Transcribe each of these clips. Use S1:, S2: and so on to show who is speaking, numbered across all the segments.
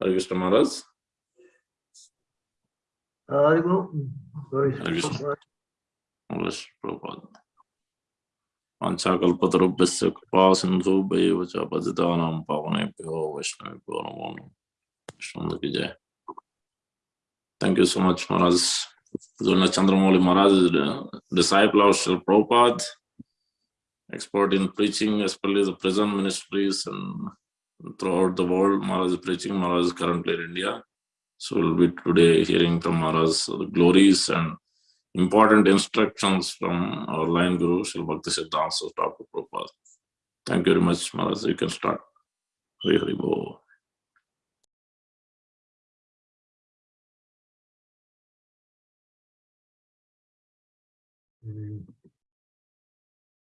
S1: Hare Krishna Maharaj.
S2: Aribo, very
S1: Hare Krishna.
S2: simple.
S1: English Prabhupada. Panchakalpatarubhyasya kripa sindhu bhaiva cha patitanam pavanebhyo vaishnavibhyo namo namo. Vishnu ki jai. Thank you so much, Maharaj. Zuna Chandramouli Maharaj is the disciple of Srila Prabhupada, expert in preaching, especially the prison ministries and throughout the world. Maharaj is preaching. Maharaj is currently in India. So we'll be today hearing from Maharaj the glories and important instructions from our line guru, Srila Bhakti Siddhanta Thakur Prabhupada. Thank you very much, Maharaj. You can start. Hari Hari Bol.
S2: Mgyantimirandasya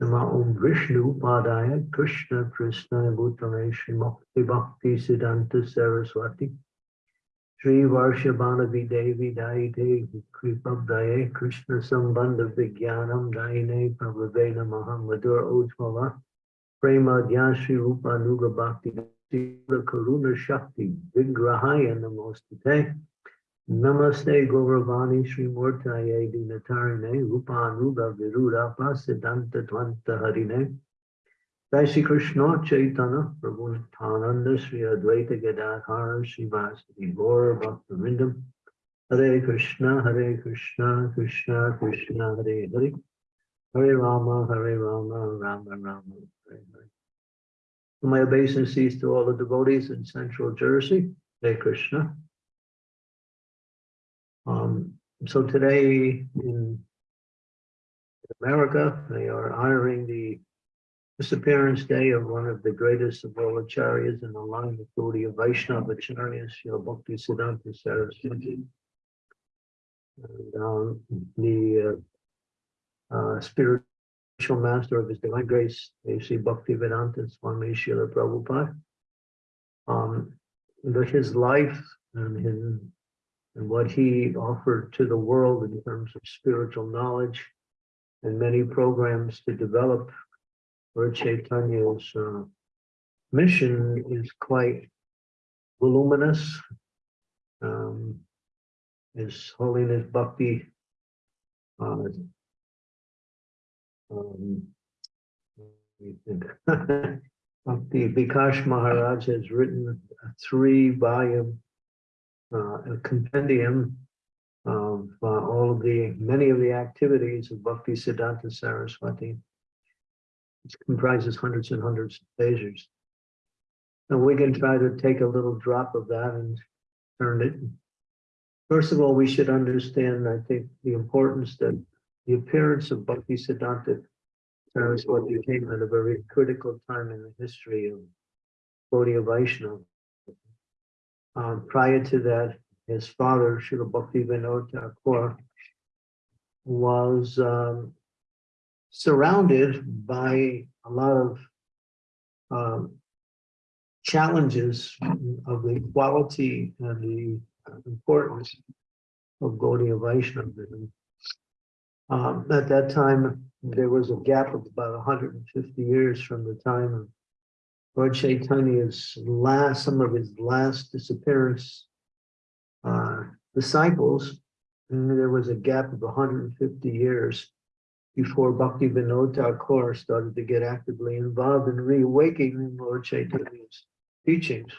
S2: Namine. Namaste Saraswati Deve Gauravani Pacharine Nivashesha Sunyavadi Paschatya Ren Sitarine. Nama Om Vishnu Padaya Krishna Krishna Bhutale Shri Bhakti Bhakti Siddhanta Saraswati Shri Varshabhanavi Devi Daite Kripabdaye Krishna Sambandha Vijnanam Daine Prabhave Namaste Gauravani Shri Murtaye Dinatarine Rupanuga Viruda Pasidanta Tvanta Harine. Jai Krishna Chaitanya Prabhu Nityananda Shri Advaita Gadadhara Shri Vasudhi Gaur Bhaktivinoda Hare Krishna Hare Krishna Krishna Krishna Hare Hare. Hare Rama Hare Rama Rama Rama Hare Hare. My obeisances to all the devotees in Central Jersey Hare Krishna um, so today in America, they are honoring the disappearance day of one of the greatest of all acharyas in the line of Gaudiya Vaishnava acharyas, Srila Bhakti Siddhanta Saraswati. And um, the uh, uh, spiritual master of His Divine Grace, A.C. Bhakti Vedanta Swami Srila Prabhupada. Um, the- his life and his and what he offered to the world in terms of spiritual knowledge and many programs to develop Lord Chaitanya's uh, mission is quite voluminous. Um, His Holiness Bhakti uh, um. Bhakti Bikash Maharaj has written a three-volume uh, a compendium of uh, all of the, many of the activities of Bhakti Siddhanta Saraswati. It comprises hundreds and hundreds of pages. And we can try to take a little drop of that and turn it. First of all, we should understand, I think, the importance that the appearance of Bhakti Siddhanta Saraswati came at a very critical time in the history of Gaudiya Vaishnava. Um, prior to that, his father, Srila Bhakti Vinod was um, surrounded by a lot of um, challenges of the quality and the importance of Gaudiya Vaishnavism. Um, at that time, there was a gap of about 150 years from the time of Lord Chaitanya's last, some of his last disappearance uh, disciples, there was a gap of 150 years before Bhakti Vinod Thakur started to get actively involved in reawakening Lord Chaitanya's teachings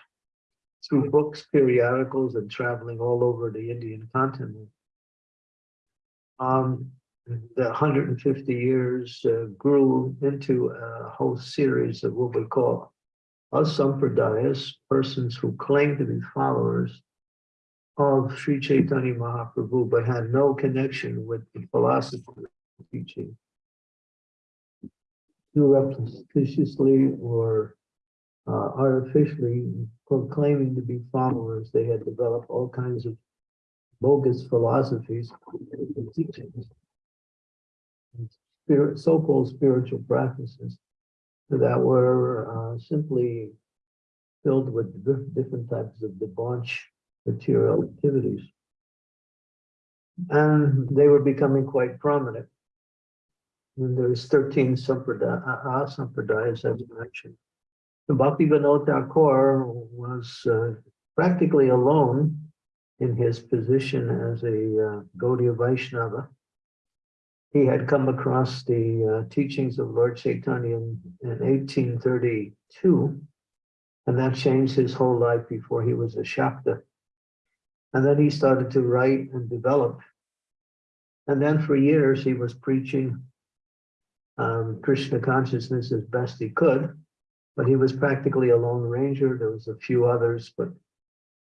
S2: through books, periodicals, and traveling all over the Indian continent. Um, the 150 years uh, grew into a whole series of what we call asampradayas, persons who claim to be followers of Sri Chaitanya Mahaprabhu, but had no connection with the philosophy of teaching. Surreptitiously or uh, artificially proclaiming to be followers, they had developed all kinds of bogus philosophies and teachings, and spirit, so-called spiritual practices that were uh, simply filled with dif- different types of debauch material activities. And they were becoming quite prominent. And there's 13 sampradaya, uh, sampradayas, as you mentioned. The Bhakti Vinod Thakur was uh, practically alone in his position as a uh, Gaudiya Vaishnava. He had come across the uh, teachings of Lord Chaitanya in, in 1832, and that changed his whole life before he was a Shakta. And then he started to write and develop. And then for years, he was preaching um, Krishna consciousness as best he could, but he was practically a lone ranger. There was a few others, but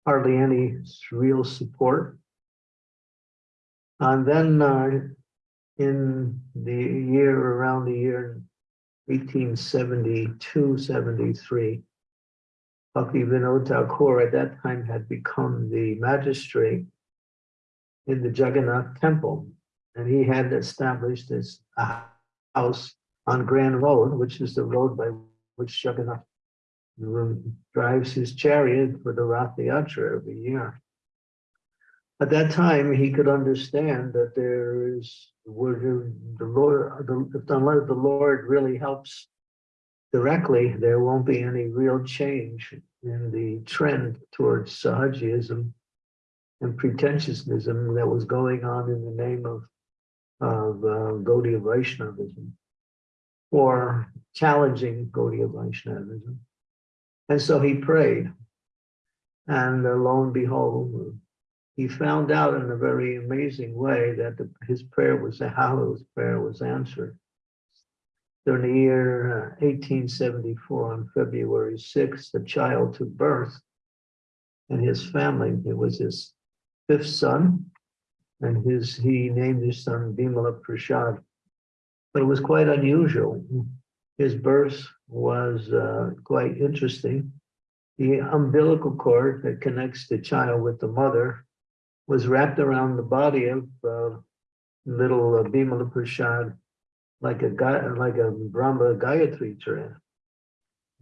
S2: hardly any real support. And then uh, in the year around the year 1872, 73, Bhakti Vinod Thakur at that time had become the magistrate in the Jagannath temple. And he had established this house on Grand Road, which is the road by which Jagannath drives his chariot for the Rath Yatra every year. At that time, he could understand that there is, where the Lord, the, unless the Lord really helps directly, there won't be any real change in the trend towards Sahajiism and pretentiousness that was going on in the name of, of uh, Gaudiya Vaishnavism or challenging Gaudiya Vaishnavism. And so he prayed. And lo and behold, he found out in a very amazing way that the, his prayer was, his prayer was answered. During the year 1874, uh, on February 6th, the child took birth and his family, it was his fifth son, and his he named his son Bimala Prasad. But it was quite unusual. His birth was uh, quite interesting. The umbilical cord that connects the child with the mother was wrapped around the body of uh, little uh, Bimala Prasad like a like a Brahma Gayatri chant.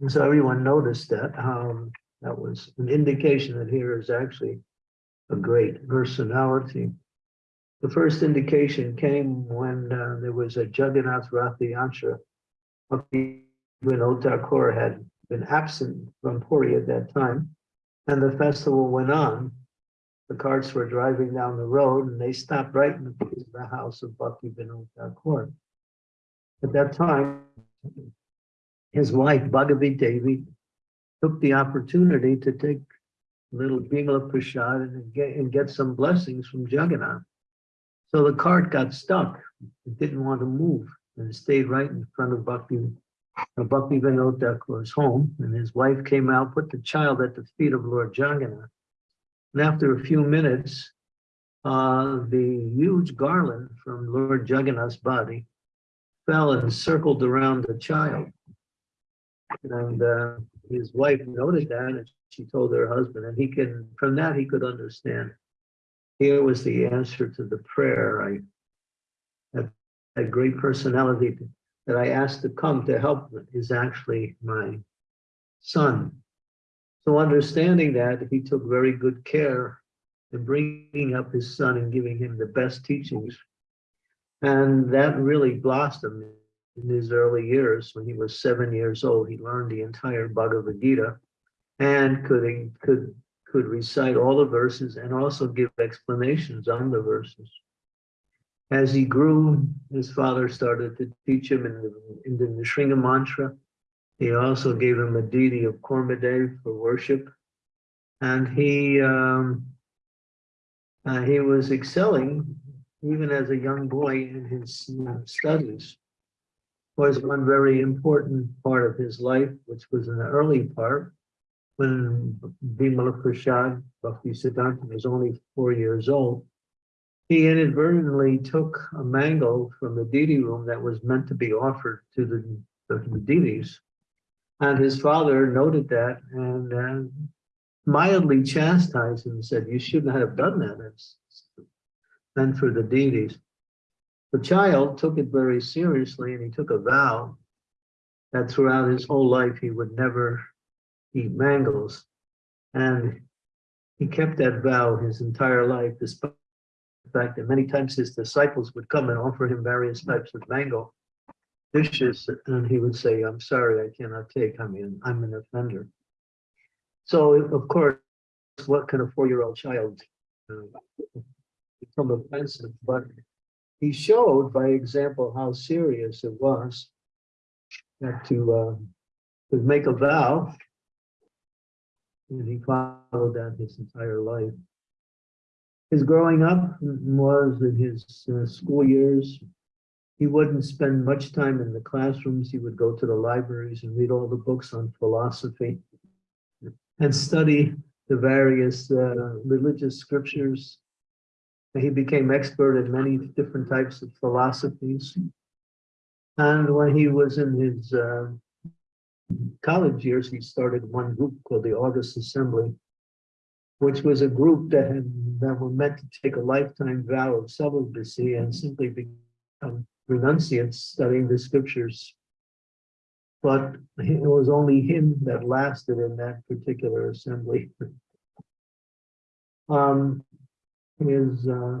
S2: And so everyone noticed that. Um, that was an indication that here is actually a great personality. The first indication came when uh, there was a Jagannath Rath Yatra. When Thakur had been absent from Puri at that time, and the festival went on. The carts were driving down the road, and they stopped right in the house of Bhakti Vinod Thakur. At that time, his wife, Bhagavi Devi, took the opportunity to take little Bimala Prasad and get, and get some blessings from Jagannath. So the cart got stuck. It didn't want to move and it stayed right in front of Bhakti, Bhakti Vinod Thakur's home. And his wife came out, put the child at the feet of Lord Jagannath. And after a few minutes, uh, the huge garland from Lord Jagannath's body fell and circled around the child. And uh, his wife noted that and she told her husband, and he can, from that, he could understand. Here was the answer to the prayer. I had a great personality that I asked to come to help is actually my son. So understanding that, he took very good care in bringing up his son and giving him the best teachings and that really blossomed in his early years. When he was seven years old, he learned the entire Bhagavad Gita and could, could, could recite all the verses and also give explanations on the verses. As he grew, his father started to teach him in the, in the Nrisingha mantra. He also gave him a deity of Kurmadev for worship. And he, um, uh, he was excelling even as a young boy in his studies, was one very important part of his life, which was an early part when Bimala Prasad, Bhakti Siddhanta, was only four years old. He inadvertently took a mango from the deity room that was meant to be offered to the, the deities. And his father noted that and uh, mildly chastised him and said, you shouldn't have done that. It's, and for the deities. The child took it very seriously and he took a vow that throughout his whole life he would never eat mangoes. And he kept that vow his entire life, despite the fact that many times his disciples would come and offer him various types of mango dishes, and he would say, I'm sorry, I cannot take, I mean, I'm an offender. So, of course, what can a four-year-old child uh, become offensive? But he showed by example how serious it was that to, uh, to make a vow and he followed that his entire life. His growing up was in his uh, school years. He wouldn't spend much time in the classrooms. He would go to the libraries and read all the books on philosophy and study the various uh, religious scriptures. He became expert in many different types of philosophies. And when he was in his uh, college years, he started one group called the August Assembly, which was a group that had, that were meant to take a lifetime vow of celibacy and simply become renunciates studying the scriptures. But it was only him that lasted in that particular assembly. um, his, uh,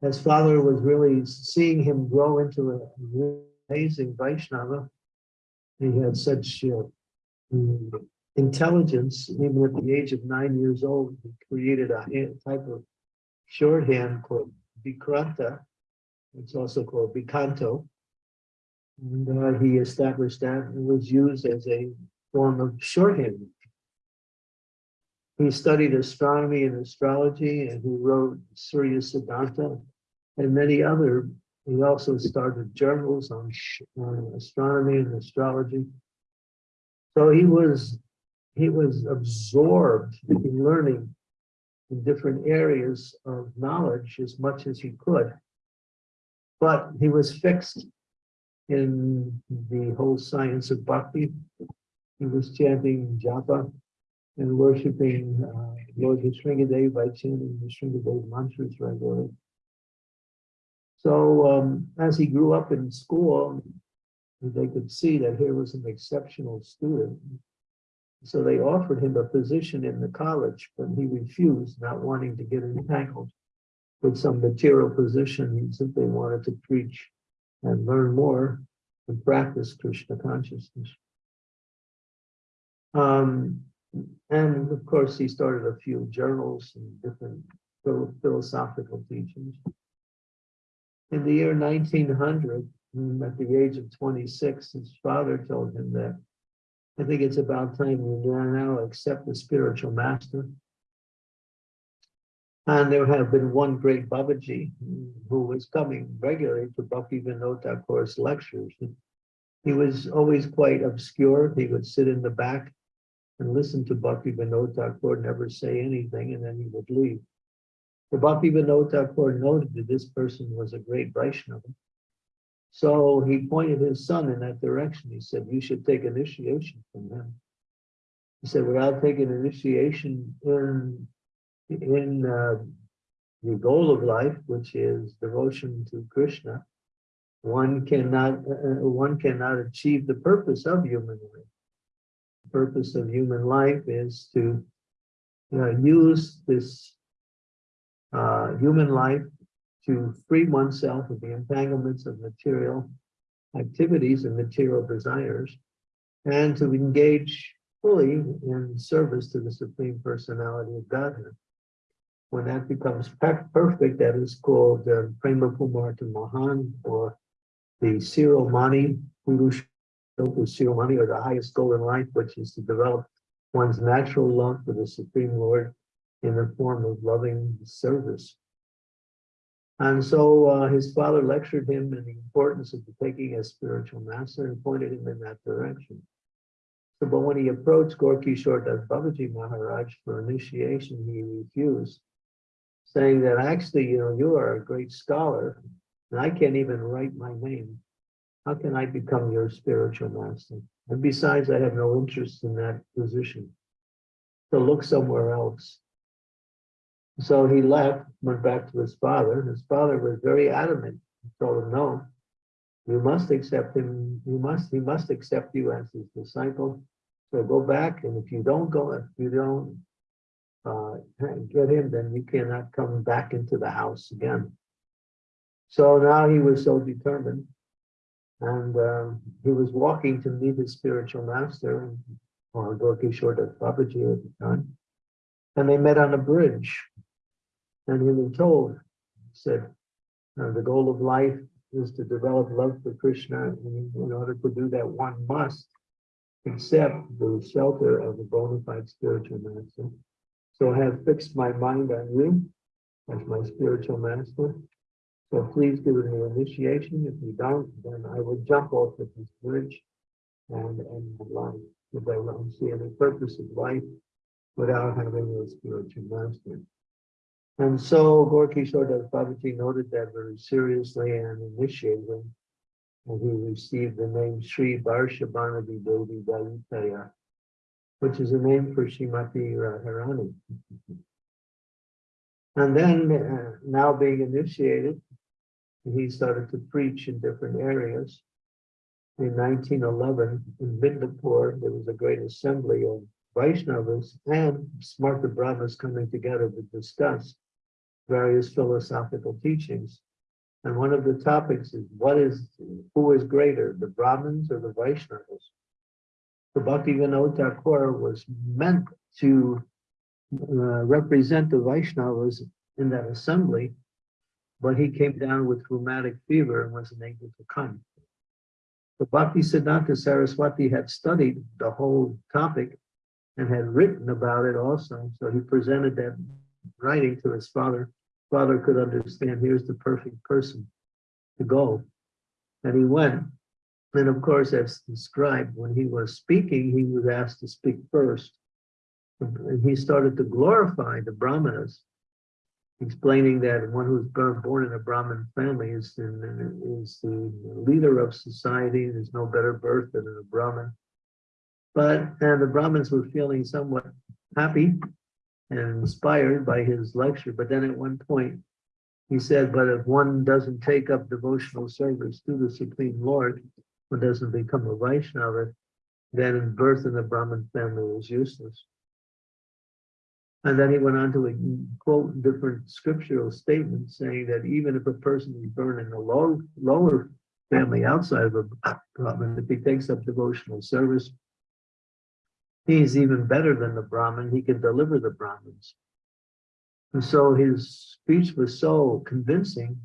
S2: his father was really seeing him grow into an amazing Vaishnava he had such uh, intelligence, even at the age of nine years old, he created a type of shorthand called Vikranta. It's also called Vikanto. And uh, he established that and was used as a form of shorthand. He studied astronomy and astrology, and he wrote Surya Siddhanta and many other he also started journals on, on astronomy and astrology. So he was he was absorbed in learning in different areas of knowledge as much as he could. But he was fixed in the whole science of bhakti. He was chanting japa and worshiping uh, Lord Sringadev by chanting the Sringadev mantras regularly. So um, as he grew up in school, they could see that here was an exceptional student. So they offered him a position in the college, but he refused, not wanting to get entangled with some material position. He simply wanted to preach and learn more and practice Krishna consciousness. Um, and of course, he started a few journals and different philosophical teachings. In the year 1900, mm, at the age of 26, his father told him that I think it's about time you now accept the spiritual master. And there have been one great Babaji who was coming regularly to Bhakti Vinod Thakur's lectures. He was always quite obscure. He would sit in the back and listen to Bhakti Vinod Thakur, never say anything, and then he would leave. The Bhakti Vinod Thakur noted that this person was a great Vaishnava. So he pointed his son in that direction. He said, you should take initiation from him. He said, without taking initiation in, in uh, the goal of life, which is devotion to Krishna, one cannot uh, uh one cannot achieve the purpose of human life. The purpose of human life is to uh, use this uh, human life to free oneself of the entanglements of material activities and material desires, and to engage fully in service to the Supreme Personality of Godhead. When that becomes perfect, that is called the uh, Prema Pumarta Mahan, or the Siromani Purusha Siromani, or the highest goal in life, which is to develop one's natural love for the Supreme Lord in the form of loving service. And so uh, his father lectured him in the importance of taking a spiritual master and pointed him in that direction. So, but when he approached Gorky Das Babaji Maharaj for initiation, he refused, saying that actually, you know, you are a great scholar, and I can't even write my name. How can I become your spiritual master? And besides, I have no interest in that position. So look somewhere else. So he left, went back to his father. His father was very adamant. Told him, no, you must accept him. You must, he must accept you as his disciple. So go back, and if you don't go, if you don't uh, get him, then you cannot come back into the house again. So now he was so determined. And um, he was walking to meet his spiritual master, or Gaurkishor Das Babaji at the time. And they met on a bridge. And he was told, he said, the goal of life is to develop love for Krishna. And in order to do that, one must accept the shelter of a bona fide spiritual master. So have fixed my mind on you as my spiritual master. So please give me initiation. If you don't, then I will jump off of this bridge and end my life. Because I don't see any purpose of life without having a spiritual master. And so Gaurkishor Das Babaji noted that very seriously and initiated. And he received the name Sri Varshabhanavi Devi Dayitaya, which is a name for Shrimati Radharani. And then, uh, now being initiated, he started to preach in different areas. In 1911, in Midnapur, there was a great assembly of Vaishnavas and Smarta Brahmas coming together to discuss various philosophical teachings. And one of the topics is what is, who is greater, the Brahmins or the Vaishnavas? The Bhakti Vinod Thakur was meant to uh, represent the Vaishnavas in that assembly, but he came down with rheumatic fever and wasn't able to come. The Bhakti Siddhanta Saraswati had studied the whole topic and had written about it also. So he presented that writing to his father. Father could understand, here's the perfect person to go. And he went. And of course, as described, when he was speaking, he was asked to speak first. And he started to glorify the Brahmanas, explaining that one who's born in a Brahmin family is, is the leader of society. There's no better birth than a Brahmin. But and the Brahmins were feeling somewhat happy and inspired by his lecture. But then at one point, he said, but if one doesn't take up devotional service to the Supreme Lord, one doesn't become a Vaishnava, then birth in the Brahmin family is useless. And then he went on to quote different scriptural statements saying that even if a person is born in a low, lower family outside of a Brahmin, if he takes up devotional service, he's even better than the Brahmin. He can deliver the Brahmins. And so his speech was so convincing,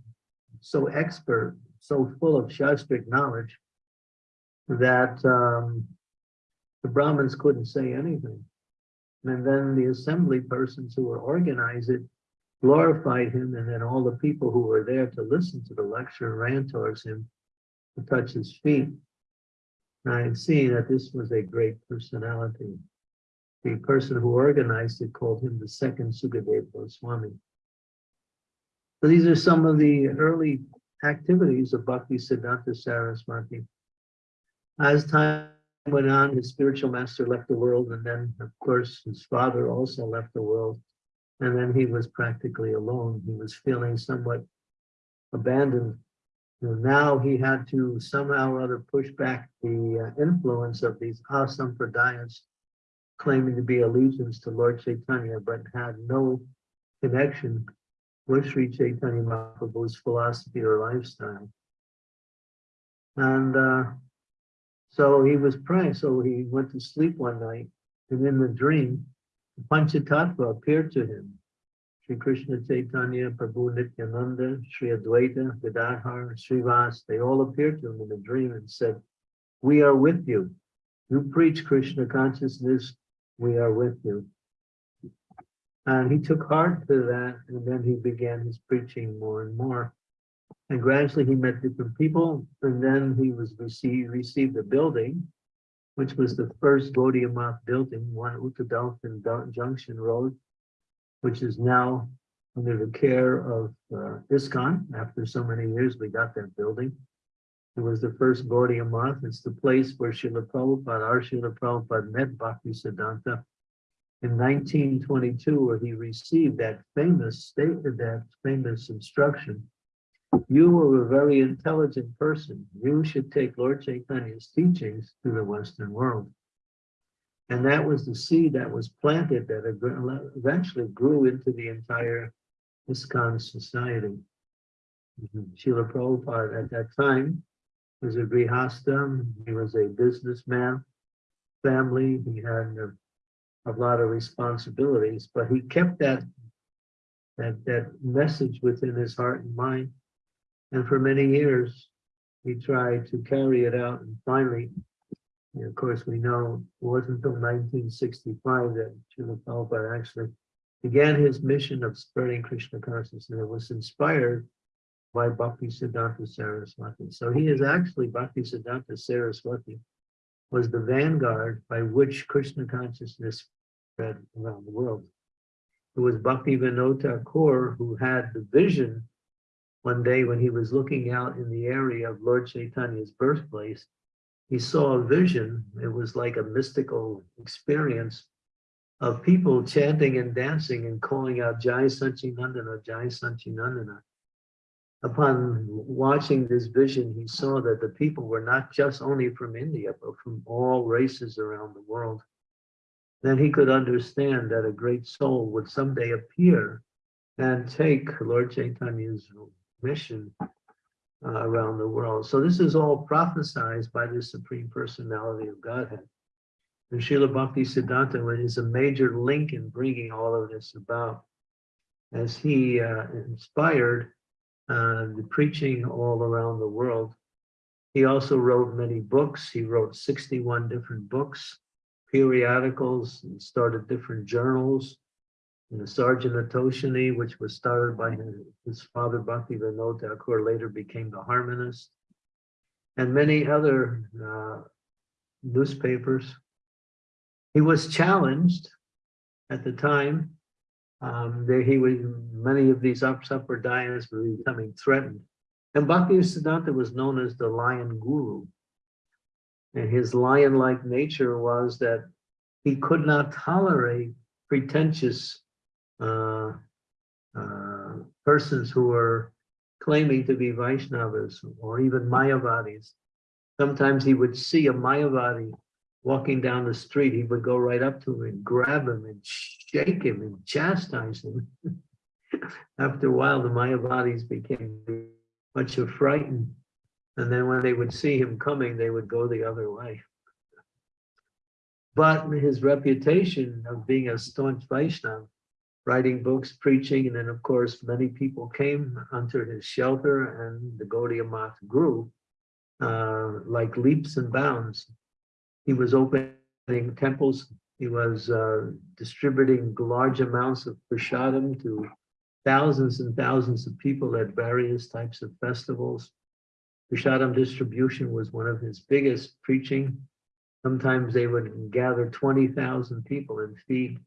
S2: so expert, so full of Shastric knowledge that um, the Brahmins couldn't say anything. And then the assembly persons who were organized it glorified him, and then all the people who were there to listen to the lecture ran towards him to touch his feet. And I had seen that this was a great personality. The person who organized it called him the second Sukadev Goswami. So these are some of the early activities of Bhakti Siddhanta Saraswati. As time went on, his spiritual master left the world, and then, of course, his father also left the world. And then he was practically alone. He was feeling somewhat abandoned. And now he had to somehow or other push back the uh, influence of these asampradayas, claiming to be allegiance to Lord Chaitanya, but had no connection with Sri Chaitanya Mahaprabhu's philosophy or lifestyle. And uh, so he was praying, so he went to sleep one night, and in the dream, Panchatattva appeared to him. Sri Krishna Chaitanya, Prabhu Nityananda, Sri Advaita, Gadadhar, Srivas, they all appeared to him in a dream and said, we are with you. You preach Krishna consciousness, we are with you. And he took heart to that, and then he began his preaching more and more. And gradually he met different people, and then he was received received a building, which was the first Gaudiya building, one Ultadanga Junction Road, which is now under the care of uh, ISKCON. After so many years, we got that building. It was the first Gaudiya. It's the place where Srila Prabhupada, our Srila Prabhupada met Bhakti Siddhanta in 1922, where he received that famous statement, that famous instruction. You were a very intelligent person. You should take Lord Chaitanya's teachings to the Western world. And that was the seed that was planted that eventually grew into the entire ISKCON society. Mm-hmm. Srila Prabhupada at that time was a grihasta. He was a businessman, family. He had a, a lot of responsibilities, but he kept that, that, that message within his heart and mind. And for many years, he tried to carry it out. And finally, and of course, we know it wasn't until 1965 that Srila Prabhupada actually began his mission of spreading Krishna consciousness. And it was inspired by Bhakti Siddhanta Saraswati. So he is actually Bhakti Siddhanta Saraswati was the vanguard by which Krishna consciousness spread around the world. It was Bhakti Vinod Thakur who had the vision one day when he was looking out in the area of Lord Chaitanya's birthplace. He saw a vision. It was like a mystical experience of people chanting and dancing and calling out Jai Nandana, Jai Nandana upon watching this vision, he saw that the people were not just only from India, but from all races around the world. Then he could understand that a great soul would someday appear and take Lord Chaitanya's mission uh, around the world. So this is all prophesized by the Supreme Personality of Godhead. And Srila Bhakti Siddhanta is a major link in bringing all of this about as he uh, inspired uh, the preaching all around the world. He also wrote many books. He wrote 61 different books, periodicals, and started different journals. And the Sajjana Toshani, which was started by his, father Bhakti Vinod Thakur, later became the harmonist, and many other uh, newspapers. He was challenged at the time um, there he was, many of these sampradayas were becoming threatened. And Bhaktisiddhanta was known as the lion guru. And his lion-like nature was that he could not tolerate pretentious uh, uh, persons who were claiming to be Vaishnavas or even Mayavadis. Sometimes he would see a Mayavadi walking down the street, he would go right up to him and grab him and shake him and chastise him. After a while, the Mayavadis became much frightened. And then when they would see him coming, they would go the other way. But his reputation of being a staunch Vaishnava, writing books, preaching, and then of course, many people came under his shelter and the Gaudiya Math grew uh, like leaps and bounds. He was opening temples. He was uh, distributing large amounts of prasadam to thousands and thousands of people at various types of festivals. Prasadam distribution was one of his biggest preaching. Sometimes they would gather 20,000 people and feed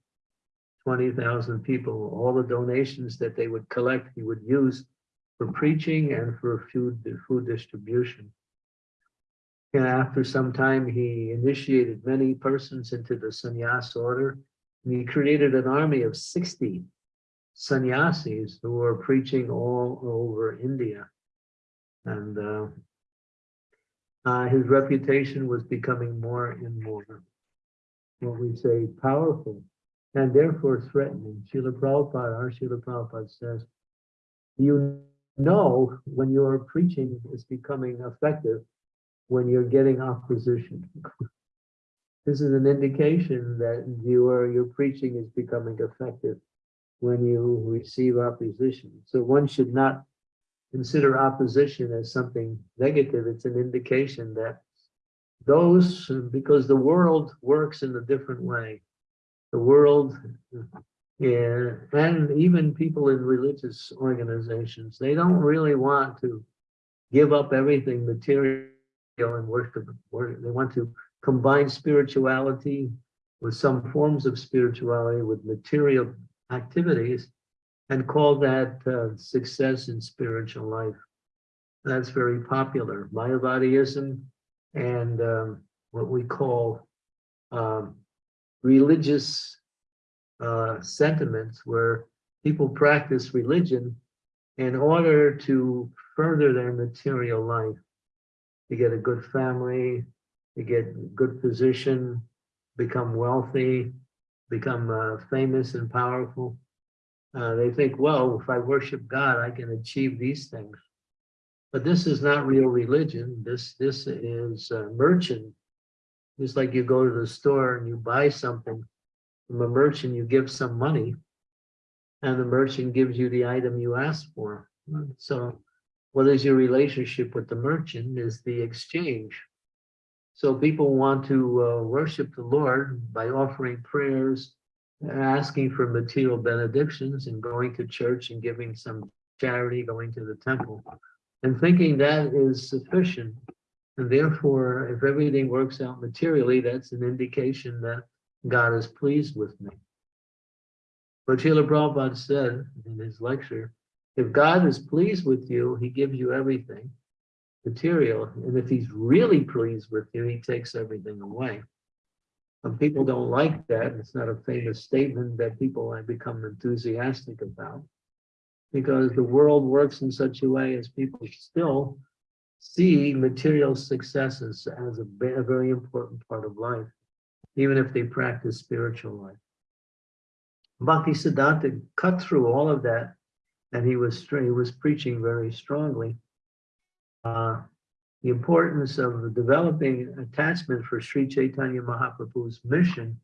S2: 20,000 people. All the donations that they would collect, he would use for preaching and for food, food distribution. And after some time, he initiated many persons into the sannyas order. And he created an army of 60 sannyasis who were preaching all over India. And uh, uh, his reputation was becoming more and more, what we say, powerful and therefore threatening. Srila Prabhupada, our Srila Prabhupada says, you know when your preaching is becoming effective when you're getting opposition. this is an indication that your, your preaching is becoming effective when you receive opposition. So one should not consider opposition as something negative. It's an indication that those, because the world works in a different way. The world, yeah, and even people in religious organizations, they don't really want to give up everything material and worship. They want to combine spirituality with some forms of spirituality with material activities and call that uh, success in spiritual life. That's very popular. Mayavadiism and um, what we call um, religious uh, sentiments where people practice religion in order to further their material life. To get a good family, to get good position, become wealthy, become uh, famous and powerful. Uh, they think, well, if I worship God, I can achieve these things. But this is not real religion. This this is uh, merchant. It's like you go to the store and you buy something from a merchant, you give some money, and the merchant gives you the item you asked for. So what is your relationship with the merchant is the exchange. So people want to uh, worship the Lord by offering prayers, asking for material benedictions and going to church and giving some charity, going to the temple and thinking that is sufficient. And therefore, if everything works out materially, that's an indication that God is pleased with me. But Srila Prabhupada said in his lecture, if God is pleased with you, he gives you everything material. And if he's really pleased with you, he takes everything away. And people don't like that. It's not a famous statement that people have become enthusiastic about because the world works in such a way as people still see material successes as a, very important part of life, even if they practice spiritual life. Bhakti Siddhanta cut through all of that, and he was he was preaching very strongly. Uh, the importance of developing attachment for Sri Chaitanya Mahaprabhu's mission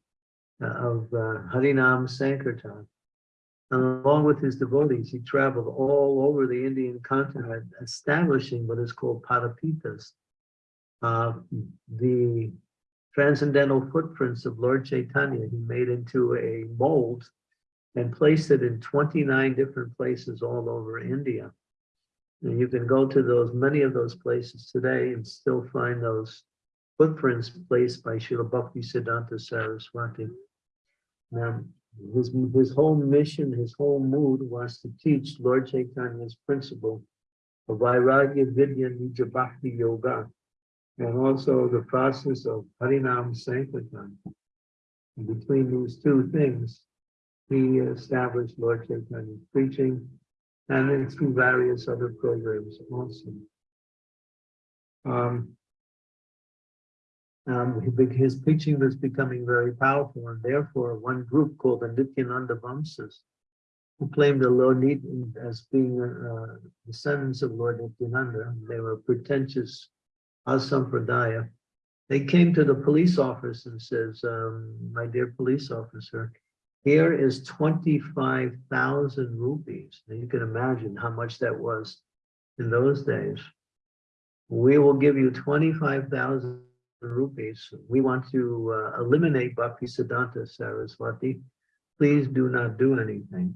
S2: uh, of uh, Harinam Sankirtan. Along with his devotees, he traveled all over the Indian continent, establishing what is called Padapitas, uh, the transcendental footprints of Lord Chaitanya. He made into a mold and placed it in 29 different places all over India. And you can go to those, many of those places today and still find those footprints placed by Srila Bhakti Siddhanta Saraswati. Now, his, his whole mission, his whole mood was to teach Lord Chaitanya's principle of Vairagya Vidya Nija Bhakti Yoga, and also the process of Harinam Sankirtan. Between these two things, he established Lord Chaitanya's preaching and then through various other programs also. Um, um, his preaching was becoming very powerful, and therefore one group called the Nityananda Vamsas, who claimed the Lord as being uh, descendants of Lord Nityananda, they were pretentious Asampradaya. They came to the police office and says, um, my dear police officer, here is 25,000 rupees. Now you can imagine how much that was in those days. We will give you 25,000 rupees. We want to uh, eliminate Bhakti Siddhanta Saraswati. Please do not do anything.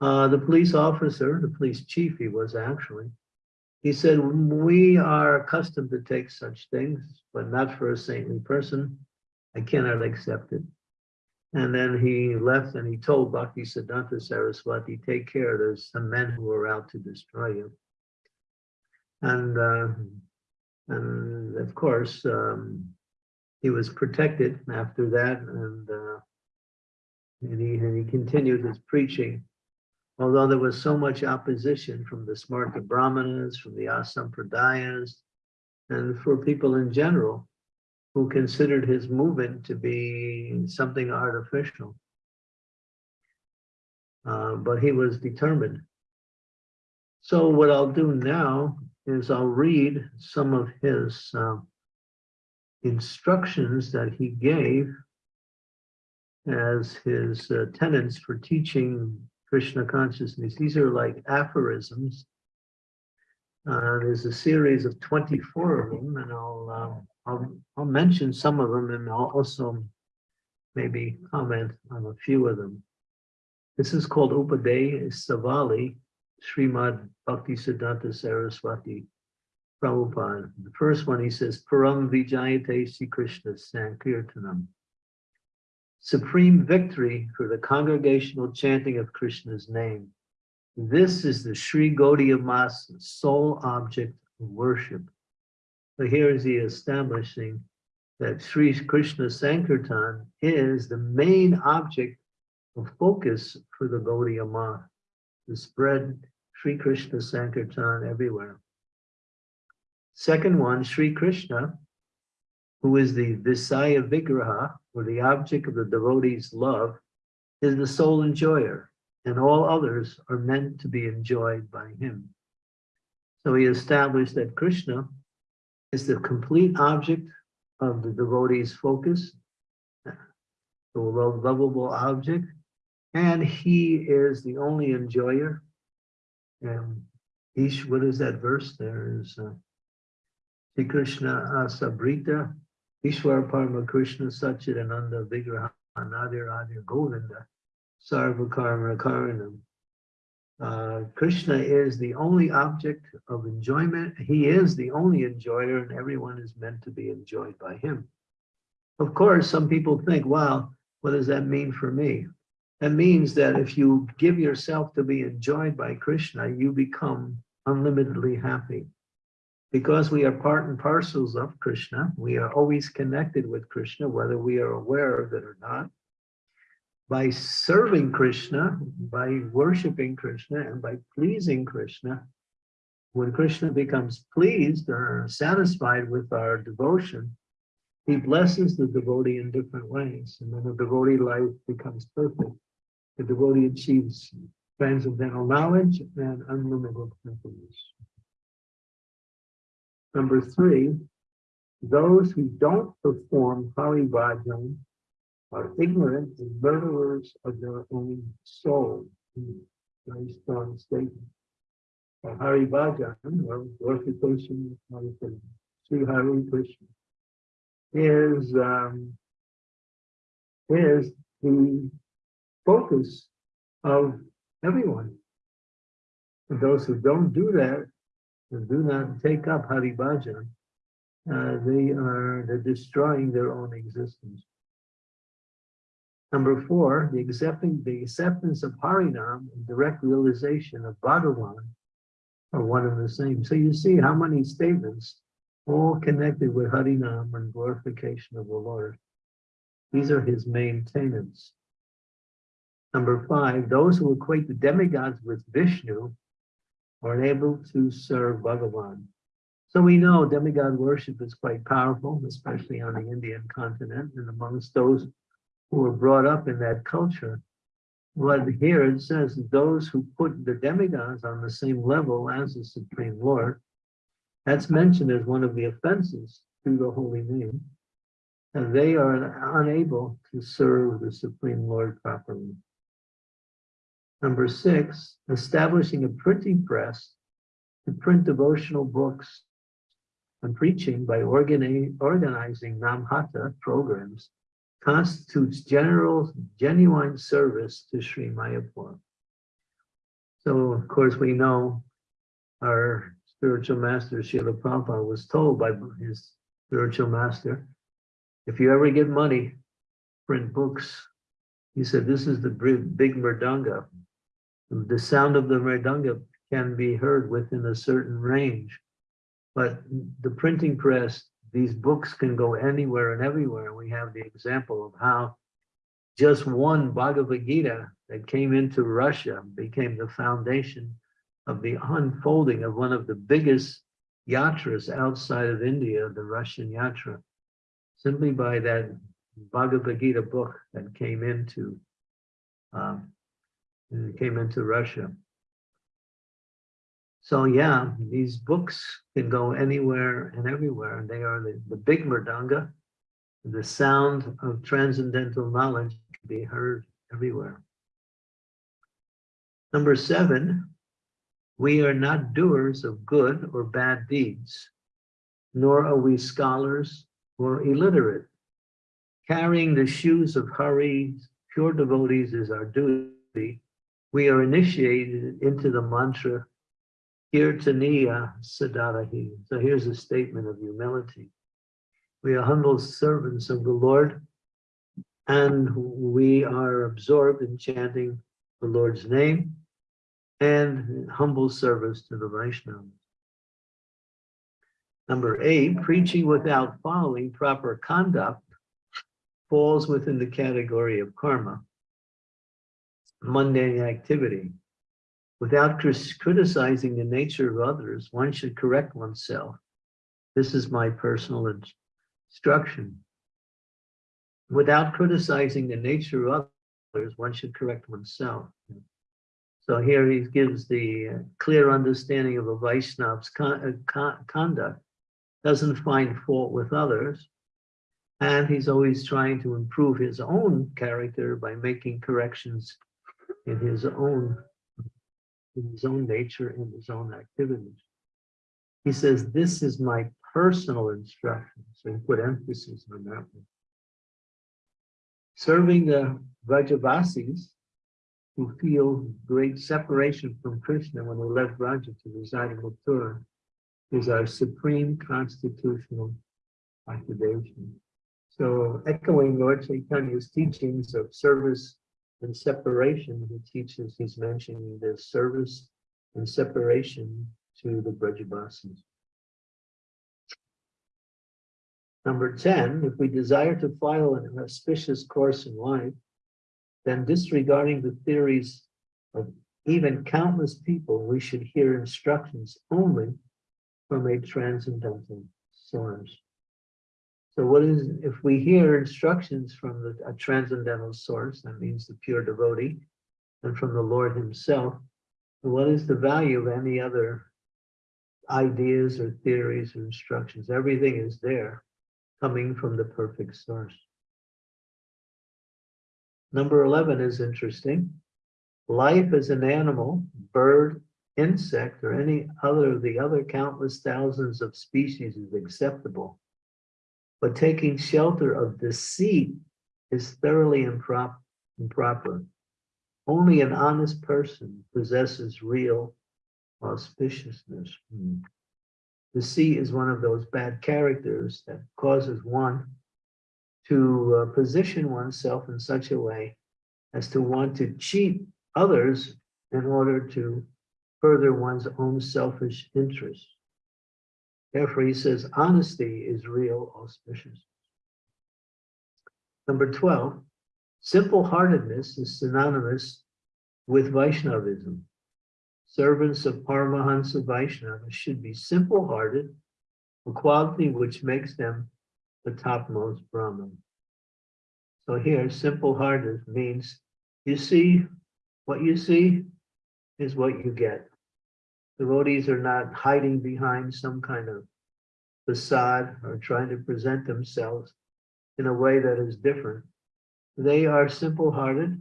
S2: Uh, the police officer, the police chief he was actually, he said, we are accustomed to take such things, but not for a saintly person. I cannot accept it. And then he left and he told Bhakti Siddhanta Saraswati, take care, there's some men who are out to destroy you. And uh, and of course, um, he was protected after that, and, uh, and, he, and he continued his preaching. Although there was so much opposition from the Smarta Brahmanas, from the Asampradayas, and for people in general who considered his movement to be something artificial. Uh, but he was determined. So what I'll do now is I'll read some of his uh, instructions that he gave as his uh, tenets for teaching Krishna consciousness. These are like aphorisms. Uh, there's a series of 24 of them, and I'll, uh, I'll, I'll mention some of them, and I'll also maybe comment on a few of them. This is called Upadeshavali, Srimad Bhakti Siddhanta Saraswati Prabhupada. The first one, he says, Param Vijayate Sri Krishna Sankirtanam. Supreme victory for the congregational chanting of Krishna's name. This is the Sri Gaudiya Math's sole object of worship. So here is he establishing that Sri Krishna Sankirtan is the main object of focus for the Gaudiya Math to spread Sri Krishna Sankirtan everywhere. Second one, Sri Krishna, who is the Visaya Vigraha, or the object of the devotee's love, is the sole enjoyer, and all others are meant to be enjoyed by him. So he established that Krishna is the complete object of the devotee's focus, the lovable object, and he is the only enjoyer. And Ish, what is that verse? There is uh, Sri Krishna Asabrita, Ishwar Parama Krishna Satchidananda Vigraha Nadir Adir Govinda Sarva Karma Karanam. Uh, Krishna is the only object of enjoyment. He is the only enjoyer and everyone is meant to be enjoyed by him. Of course, some people think, wow, what does that mean for me? That means that if you give yourself to be enjoyed by Krishna, you become unlimitedly happy. Because we are part and parcels of Krishna, we are always connected with Krishna, whether we are aware of it or not by serving Krishna, by worshiping Krishna, and by pleasing Krishna, when Krishna becomes pleased or satisfied with our devotion, he blesses the devotee in different ways. And then the devotee life becomes perfect. The devotee achieves transcendental knowledge and unlimited happiness. Number three, those who don't perform Hari Bhajan are ignorant and murderers of their own soul. Very strong statement. Uh, Hari Bhajan, or glorification of Sri Hari Krishna, is, um, is the focus of everyone. And those who don't do that, and do not take up Hari Bhajan, uh, they are they're destroying their own existence. Number four, the accepting the acceptance of Harinam and direct realization of Bhagavan are one and the same. So you see how many statements all connected with Harinam and glorification of the Lord. These are his main tenets. Number five, those who equate the demigods with Vishnu are unable to serve Bhagavan. So we know demigod worship is quite powerful, especially on the Indian continent and amongst those who were brought up in that culture. But here it says those who put the demigods on the same level as the Supreme Lord, that's mentioned as one of the offenses to the holy name. And they are unable to serve the Supreme Lord properly. Number six, establishing a printing press to print devotional books and preaching by organizing Namhata programs constitutes general, genuine service to Sri Mayapur. So, of course, we know our spiritual master, Srila Prabhupada, was told by his spiritual master, if you ever get money, print books. He said, this is the big mridanga. The sound of the mridanga can be heard within a certain range, but the printing press these books can go anywhere and everywhere. We have the example of how just one Bhagavad Gita that came into Russia became the foundation of the unfolding of one of the biggest yatras outside of India, the Russian yatra, simply by that Bhagavad Gita book that came into um, came into Russia. So yeah, these books can go anywhere and everywhere. And they are the, the big mridanga. The sound of transcendental knowledge can be heard everywhere. Number seven, we are not doers of good or bad deeds, nor are we scholars or illiterate. Carrying the shoes of Hari, pure devotees is our duty. We are initiated into the mantra Kirtaniya Sadarahi. So here's a statement of humility. We are humble servants of the Lord, and we are absorbed in chanting the Lord's name and humble service to the Vaishnavas. Number eight, preaching without following proper conduct falls within the category of karma. Mundane activity. Without criticizing the nature of others, one should correct oneself. This is my personal instruction. Without criticizing the nature of others, one should correct oneself. So here he gives the uh, clear understanding of a Vaishnav's con- uh, con- conduct, doesn't find fault with others, and he's always trying to improve his own character by making corrections in his own in his own nature and his own activities. He says, this is my personal instruction. So he put emphasis on that one. Serving the Vrajavasis who feel great separation from Krishna when they left Vraja to reside in Mathura is our supreme constitutional occupation. So echoing Lord Chaitanya's teachings of service and separation, he teaches, he's mentioning the service and separation to the Brajavasis. Number 10, if we desire to follow an auspicious course in life, then disregarding the theories of even countless people, we should hear instructions only from a transcendental source. So what is, if we hear instructions from the, a transcendental source, that means the pure devotee, and from the Lord himself, what is the value of any other ideas or theories or instructions? Everything is there, coming from the perfect source. Number 11 is interesting. Life as an animal, bird, insect, or any other of the other countless thousands of species is acceptable. But taking shelter of deceit is thoroughly improp improper. Only an honest person possesses real auspiciousness. Hmm. Deceit is one of those bad characters that causes one to uh, position oneself in such a way as to want to cheat others in order to further one's own selfish interests. Therefore, he says honesty is real auspicious. Number 12, simple-heartedness is synonymous with Vaishnavism. Servants of Paramahansa Vaishnava should be simple-hearted, a quality which makes them the topmost Brahman. So here, simple-hearted means you see what you see is what you get. Devotees are not hiding behind some kind of facade or trying to present themselves in a way that is different. They are simple-hearted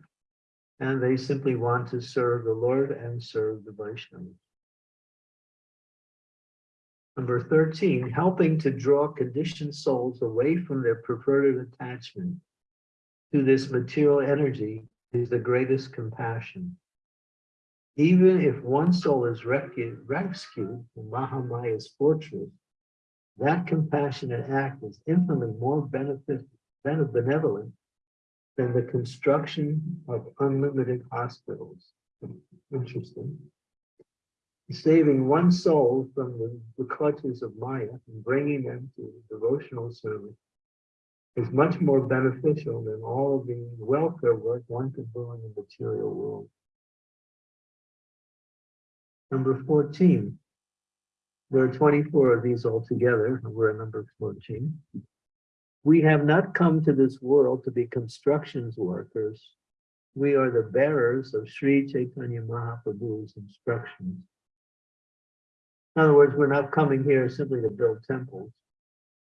S2: and they simply want to serve the Lord and serve the Vaishnavas. Number 13, helping to draw conditioned souls away from their perverted attachment to this material energy is the greatest compassion. Even if one soul is rescued, from Mahamaya's fortress, that compassionate act is infinitely more benefit, benevolent than the construction of unlimited hospitals. Interesting saving one soul from the, the clutches of Maya and bringing them to devotional service is much more beneficial than all the welfare work one could do in the material world. Number 14. There are 24 of these altogether. We're at number 14. We have not come to this world to be constructions workers. We are the bearers of Sri Chaitanya Mahaprabhu's instructions. In other words, we're not coming here simply to build temples.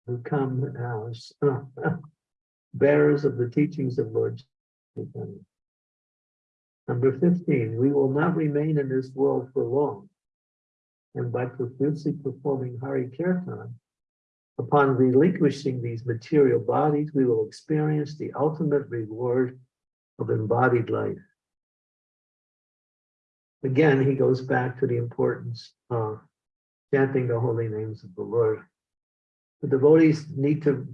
S2: We come as uh, bearers of the teachings of Lord Chaitanya. Number 15, we will not remain in this world for long. And by profusely performing Hari Kirtan, upon relinquishing these material bodies, we will experience the ultimate reward of embodied life. Again, he goes back to the importance of chanting the holy names of the Lord. The devotees need to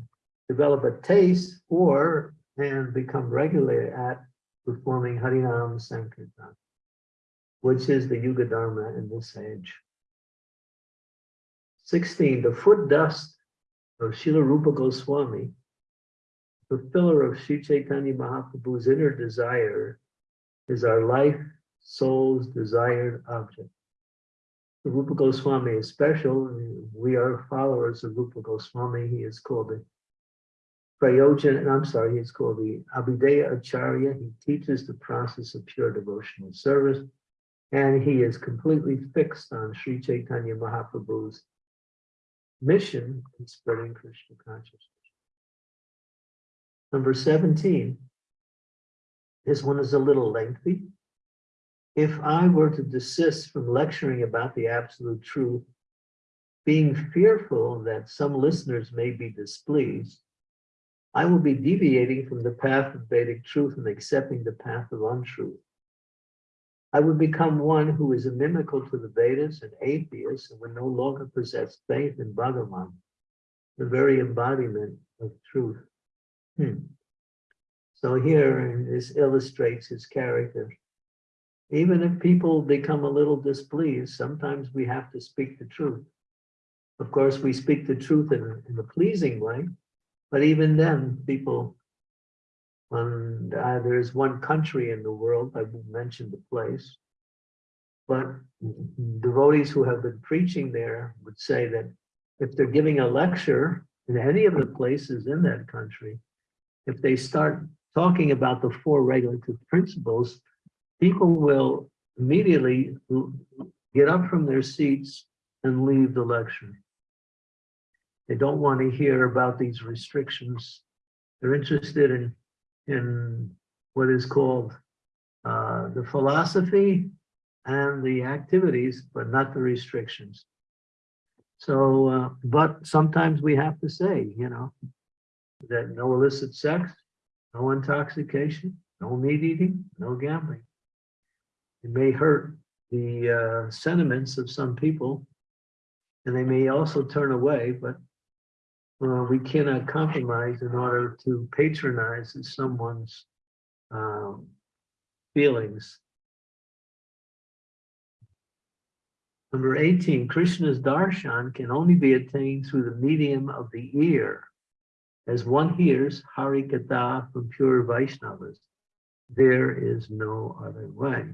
S2: develop a taste for and become regular at performing Harinam Sankirtan, which is the Yuga Dharma in this age. 16, the foot dust of Srila Rupa Goswami, fulfiller of Sri Chaitanya Mahaprabhu's inner desire is our life, soul's desired object. The Rupa Goswami is special. We are followers of Rupa Goswami. He is called the Prayojan, and I'm sorry, is called the Abhidheya Acharya. He teaches the process of pure devotional service. And he is completely fixed on Sri Chaitanya Mahaprabhu's mission in spreading Krishna consciousness. Number 17. This one is a little lengthy. If I were to desist from lecturing about the absolute truth, being fearful that some listeners may be displeased, I will be deviating from the path of Vedic truth and accepting the path of untruth. I would become one who is inimical to the Vedas and atheist and would no longer possess faith in Bhagavan, the very embodiment of truth. Hmm. So here this illustrates his character. Even if people become a little displeased, sometimes we have to speak the truth. Of course, we speak the truth in, in a pleasing way, but even then, people, when uh, there's one country in the world, I won't mention the place, but devotees who have been preaching there would say that if they're giving a lecture in any of the places in that country, if they start talking about the four regulative principles, people will immediately get up from their seats and leave the lecture. They don't want to hear about these restrictions. They're interested in, in what is called uh, the philosophy and the activities, but not the restrictions. So, uh, but sometimes we have to say, you know, that no illicit sex, no intoxication, no meat eating, no gambling. It may hurt the uh, sentiments of some people, and they may also turn away, but uh, we cannot compromise in order to patronize someone's um, feelings. Number 18, Krishna's darshan can only be attained through the medium of the ear as one hears Hari Katha from pure Vaishnavas, there is no other way.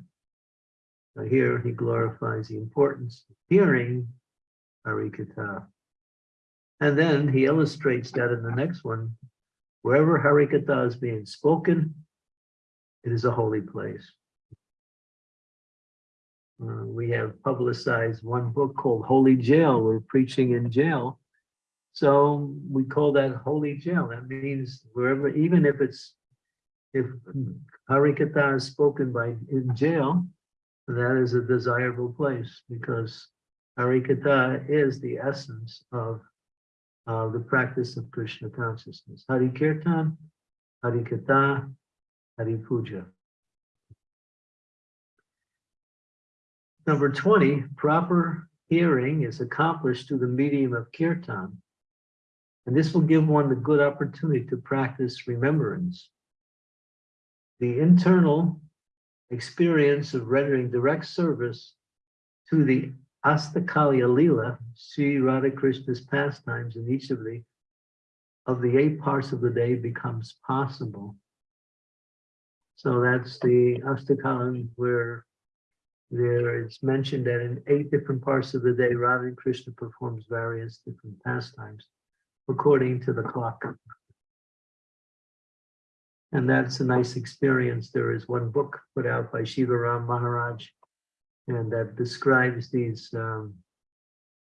S2: Now here he glorifies the importance of hearing Hari Katha. And then he illustrates that in the next one, wherever Hari Katha is being spoken, it is a holy place. Uh, we have publicized one book called Holy Jail. We're preaching in jail so we call that holy jail. That means wherever, even if it's, if Harikatha is spoken by in jail, that is a desirable place because Harikatha is the essence of uh, the practice of Krishna consciousness. Hari Kirtan, Harikatha, Hari Puja. Number 20, proper hearing is accomplished through the medium of kirtan. And this will give one the good opportunity to practice remembrance. The internal experience of rendering direct service to the Astakalya Lila, Sri Radha Krishna's pastimes in each of the of the eight parts of the day becomes possible. So that's the Astakala where there it's mentioned that in eight different parts of the day, Radha Krishna performs various different pastimes according to the clock. And that's a nice experience. There is one book put out by Shiva Ram Maharaj, and that describes these um,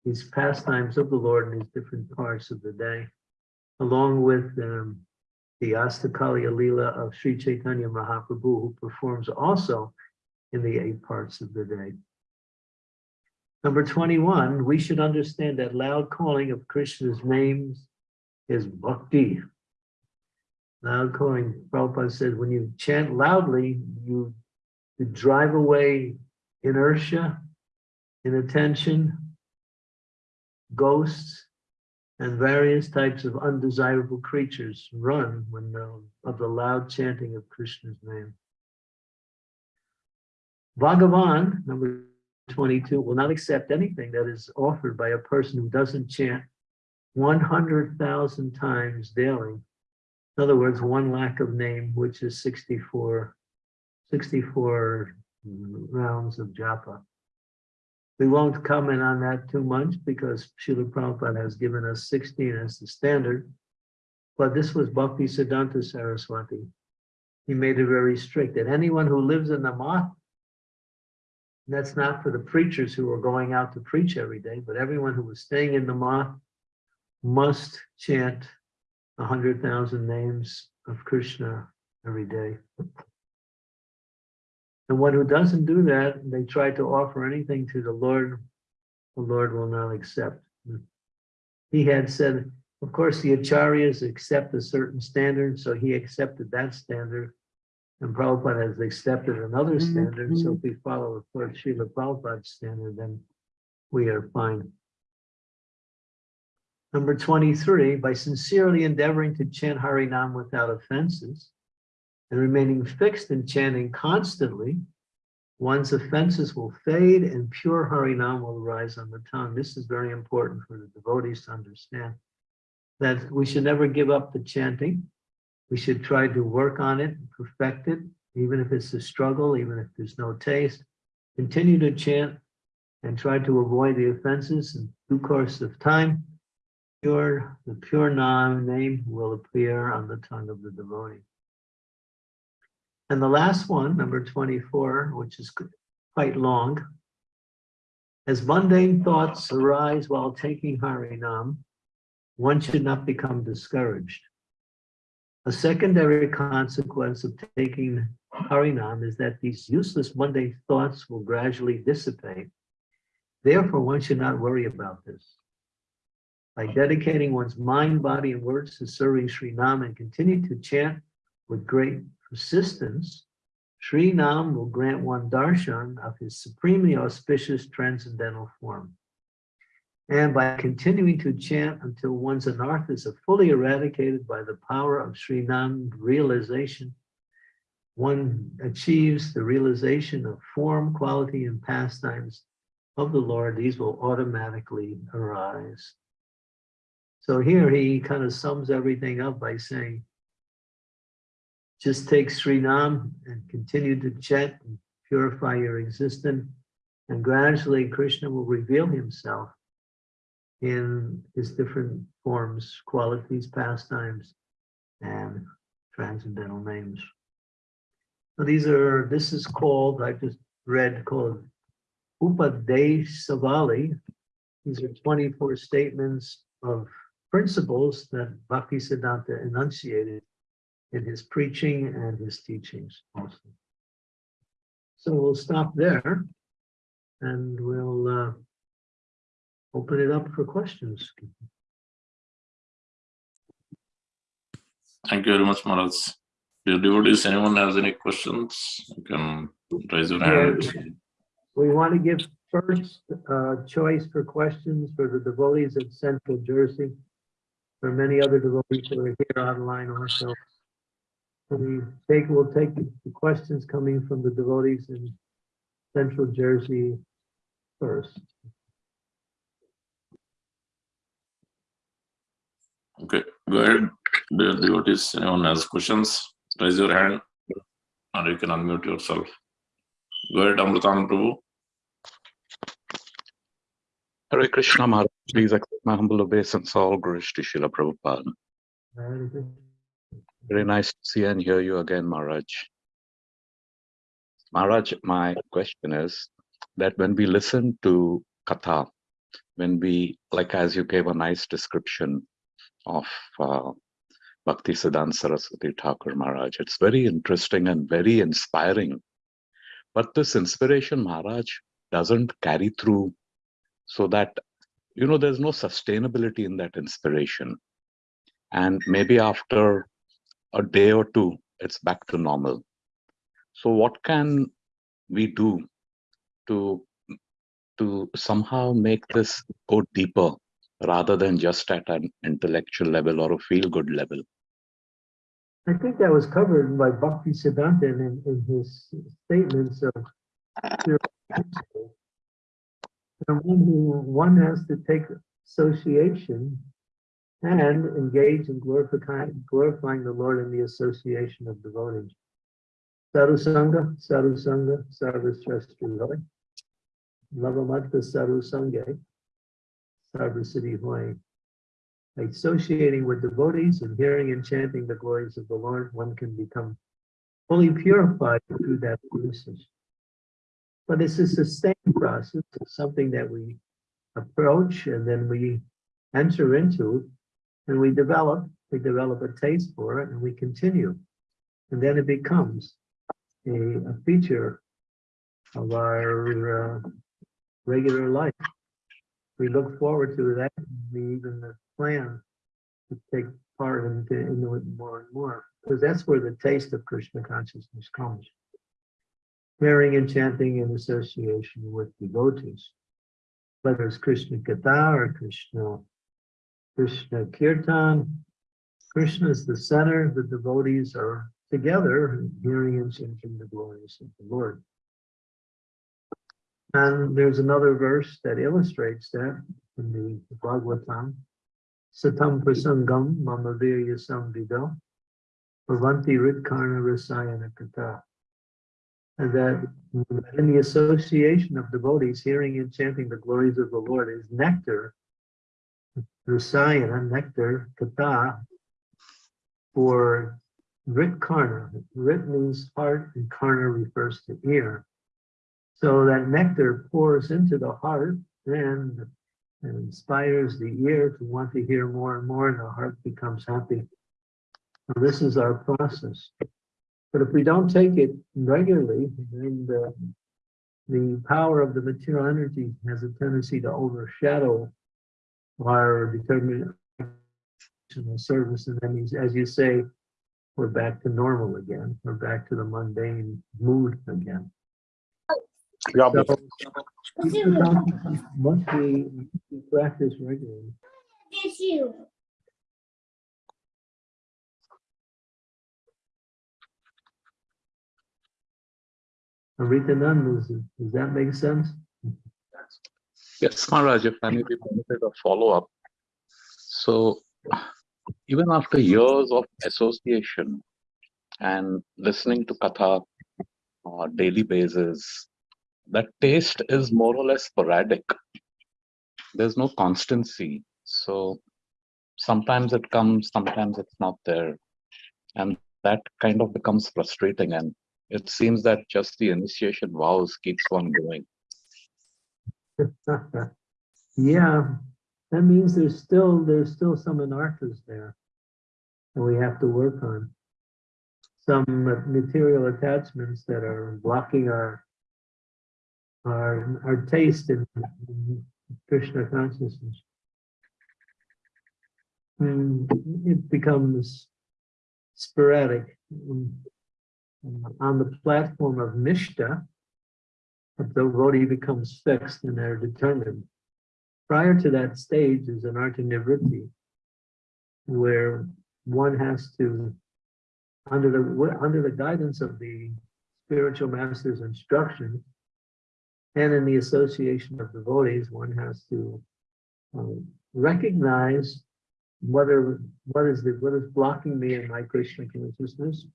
S2: these pastimes of the Lord in these different parts of the day, along with um, the Astakalya Leela of Sri Chaitanya Mahaprabhu, who performs also in the eight parts of the day. Number 21, we should understand that loud calling of Krishna's names is bhakti. Loud calling, Prabhupada said, when you chant loudly, you drive away inertia, inattention, ghosts, and various types of undesirable creatures run when the, of the loud chanting of Krishna's name. Bhagavan, number 22, will not accept anything that is offered by a person who doesn't chant 100,000 times daily. In other words, one lakh of name, which is 64, 64 rounds of japa. We won't comment on that too much because Srila Prabhupada has given us 16 as the standard. But this was Bhakti Siddhanta Saraswati. He made it very strict that anyone who lives in the math, that's not for the preachers who are going out to preach every day, but everyone who was staying in the math must chant a hundred thousand names of Krishna every day. And one who doesn't do that, they try to offer anything to the Lord, the Lord will not accept. Hmm. He had said, of course, the acharyas accept a certain standard, so he accepted that standard. And Prabhupada has accepted another mm-hmm. standard, so if we mm-hmm. follow, of course, Srila Prabhupada's standard, then we are fine. Number 23, by sincerely endeavoring to chant Harinam without offenses and remaining fixed in chanting constantly, one's offenses will fade and pure Harinam will arise on the tongue. This is very important for the devotees to understand that we should never give up the chanting. We should try to work on it, perfect it, even if it's a struggle, even if there's no taste. Continue to chant and try to avoid the offenses in due course of time. Pure, the pure Nam name will appear on the tongue of the devotee. And the last one, number 24, which is quite long. As mundane thoughts arise while taking Harinam, one should not become discouraged. A secondary consequence of taking Harinam is that these useless mundane thoughts will gradually dissipate. Therefore, one should not worry about this. By dedicating one's mind, body, and words to serving Sri Nam and continue to chant with great persistence, Sri Nam will grant one darshan of his supremely auspicious transcendental form. And by continuing to chant until one's anarthas are fully eradicated by the power of Sri Nam realization, one achieves the realization of form, quality, and pastimes of the Lord. These will automatically arise. So here he kind of sums everything up by saying, just take Sri Nam and continue to chant and purify your existence. And gradually Krishna will reveal himself in his different forms, qualities, pastimes, and transcendental names. So these are, this is called, I just read called Upadeshavali. These are 24 statements of principles that Bhaktisiddhanta enunciated in his preaching and his teachings also. So we'll stop there and we'll uh, open it up for questions.
S1: Thank you very much, Maharaj. Dear devotees, anyone has any questions, you can raise your hand.
S2: We want to give first uh, choice for questions for the devotees of Central Jersey. There are many other devotees who are here online also. We take, we'll take the questions coming from the devotees in Central Jersey first.
S1: Okay, go ahead. Dear devotees, anyone has questions, raise your hand and you can unmute yourself. Go ahead, Amritanand Prabhu.
S3: Hare Krishna Maharaj, please accept my humble obeisance, all Guru Shri Srila Prabhupada. Very nice to see and hear you again, Maharaj. Maharaj, my question is that when we listen to Katha, when we, like as you gave a nice description of uh, Bhakti Siddhanta Saraswati Thakur Maharaj, it's very interesting and very inspiring. But this inspiration, Maharaj, doesn't carry through so that, you know, there's no sustainability in that inspiration. And maybe after a day or two, it's back to normal. So what can we do to, to somehow make this go deeper rather than just at an intellectual level or a feel-good level?
S2: I think that was covered by Bhakti Siddhanta in, in his statements of and one has to take association and engage in glorifying, glorifying the Lord in the association of devotees. Sarusanga, Sarusanga, Sarvasrashti Roy. Lavamatta Sarvasiti Hoy. Associating with devotees and hearing and chanting the glories of the Lord, one can become fully purified through that process. But it's a sustained process, it's something that we approach and then we enter into and we develop, we develop a taste for it and we continue. And then it becomes a, a feature of our uh, regular life. We look forward to that. We even plan to take part into, into it more and more because that's where the taste of Krishna consciousness comes. Hearing and chanting in association with devotees, whether it's Krishna Katha or Krishna, Krishna Kirtan, Krishna is the center, the devotees are together hearing and chanting the glories of the Lord. And there's another verse that illustrates that in the Bhagavatam. Satam prasangam mama virya samvido bhavanti ritkarna rasayana kata. And that in the association of devotees hearing and chanting the glories of the Lord is nectar, rasayana, nectar, kata, for Rit karna. Rit means heart and karna refers to ear. So that nectar pours into the heart and, and inspires the ear to want to hear more and more and the heart becomes happy. This is our process. But if we don't take it regularly, then the, the power of the material energy has a tendency to overshadow our determination of service. And that means as you say, we're back to normal again. We're back to the mundane mood again.
S3: Yeah,
S2: So, Must we we practice regularly? Rita Nand, does, does that make sense?
S3: Yes, Maharaj, if I may be permitted a follow-up. So even after years of association and listening to Katha on a daily basis, that taste is more or less sporadic. There's no constancy. So sometimes it comes, sometimes it's not there. And that kind of becomes frustrating. And it seems that just the initiation vows keeps on going.
S2: Yeah, that means there's still, there's still some anarthas there. that we have to work on. Some material attachments that are blocking our our, our taste in, in Krishna consciousness. And it becomes sporadic. Um, On the platform of Nishta, the devotee becomes fixed and they're determined. Prior to that stage is anartha nivritti, where one has to, under the under the guidance of the spiritual master's instruction, and in the association of devotees, one has to um, recognize whether what is the what is blocking me in my Krishna consciousness.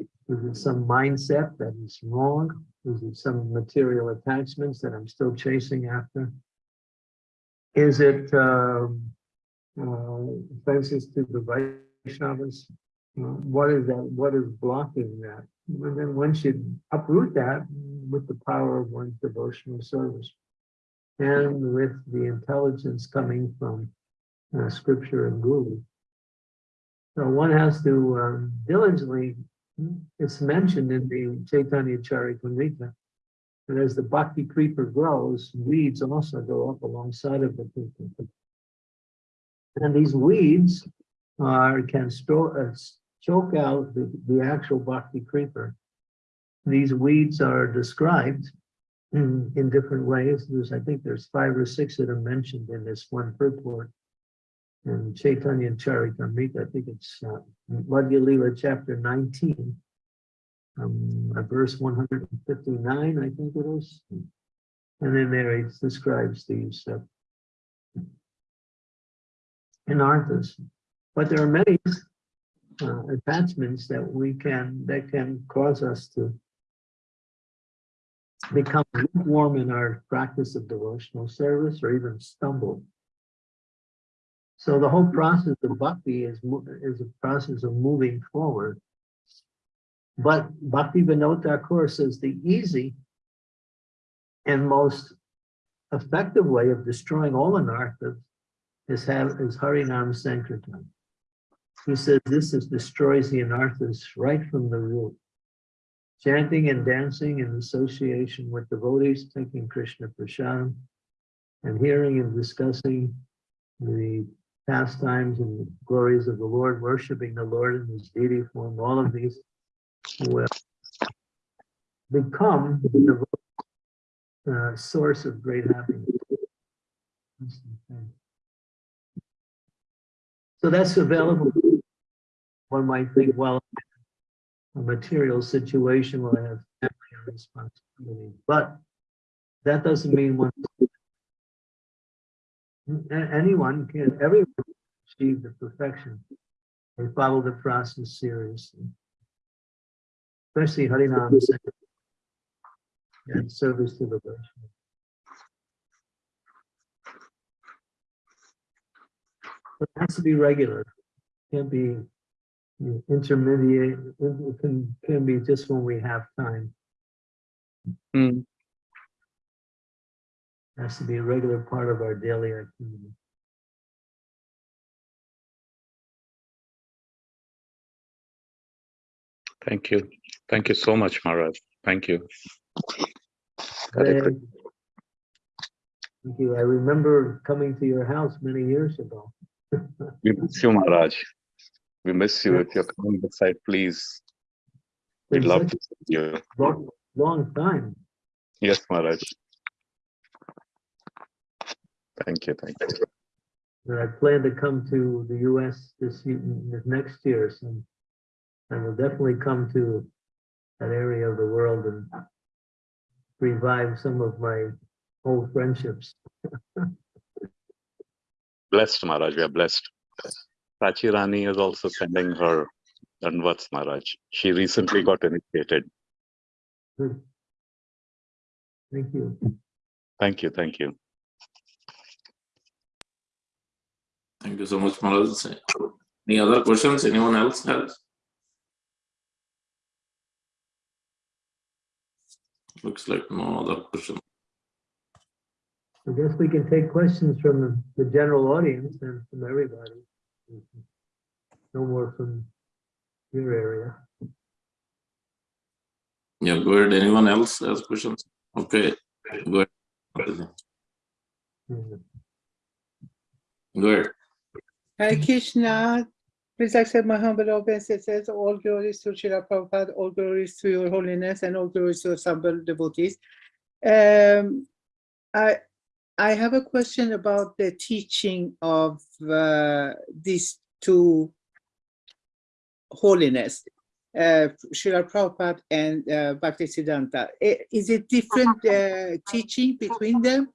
S2: Is it some mindset that is wrong? Is it some material attachments that I'm still chasing after? Is it um, uh, offenses to the Vaishnavas? What is that? What is blocking that? And then one should uproot that with the power of one's devotional service and with the intelligence coming from uh, scripture and guru. So one has to um, diligently, it's mentioned in the Chaitanya Charitamrita, that as the bhakti creeper grows, weeds also go up alongside of the creeper. And these weeds are can store, uh, choke out the, the actual bhakti creeper these weeds are described in, in different ways. There's, I think there's five or six that are mentioned in this one purport. In Chaitanya Charitamrita, I think it's uh, Madhya Lila chapter 19, um, uh, verse 159, I think it is. And then there it describes these uh, anarthas. But there are many uh, attachments that we can, that can cause us to become lukewarm in our practice of devotional service or even stumble. So the whole process of bhakti is, is a process of moving forward. But Bhakti Vinod Thakur says the easy and most effective way of destroying all anarthas is have, is Harinam Sankirtan. He says this is destroys the anarthas right from the root. Chanting and dancing in association with devotees, taking Krishna Prasadam, and hearing and discussing the pastimes and glories of the Lord, worshiping the Lord in his deity form, all of these will become the uh, source of great happiness. So that's available. One might think, well, a material situation will have family responsibility, but that doesn't mean one. Anyone can, everyone can achieve the perfection. They follow the process seriously. Especially Harinam and service to the Vaishnava. It has to be regular, can't be intermediate, it can, can be just when we have time.
S3: Hmm.
S2: Has to be a regular part of our daily activity.
S3: Thank you. Thank you so much, Maharaj. Thank you.
S2: Thank you. I remember coming to your house many years ago.
S3: We miss you, Maharaj. We miss you. If you're coming this side, please. We'd love to see you.
S2: Long, long time.
S3: Yes, Maharaj. Thank you. Thank you.
S2: I plan to come to the US this, this next year, so I will definitely come to that area of the world and revive some of my old friendships.
S3: Blessed, Maharaj. We are blessed. Prachi Rani is also sending her Dandavats, Maharaj. She recently got initiated.
S2: Good. Thank you.
S3: Thank you. Thank you.
S1: Thank you so much, Maharaj. Any other questions anyone else has? Looks like no other question.
S2: I guess we can take questions from the, the general audience and from everybody. No more from your area.
S1: Yeah, go ahead. Anyone else has questions? Okay, go ahead. Go ahead.
S4: Hare Krishna, please accept my humble obeisances. All glories to Srila Prabhupada, all glories to your holiness, and all glories to assembled devotees. Um, I, I have a question about the teaching of uh, these two holiness, uh, Srila Prabhupada and uh, Bhaktisiddhanta. Is it different uh, teaching between them?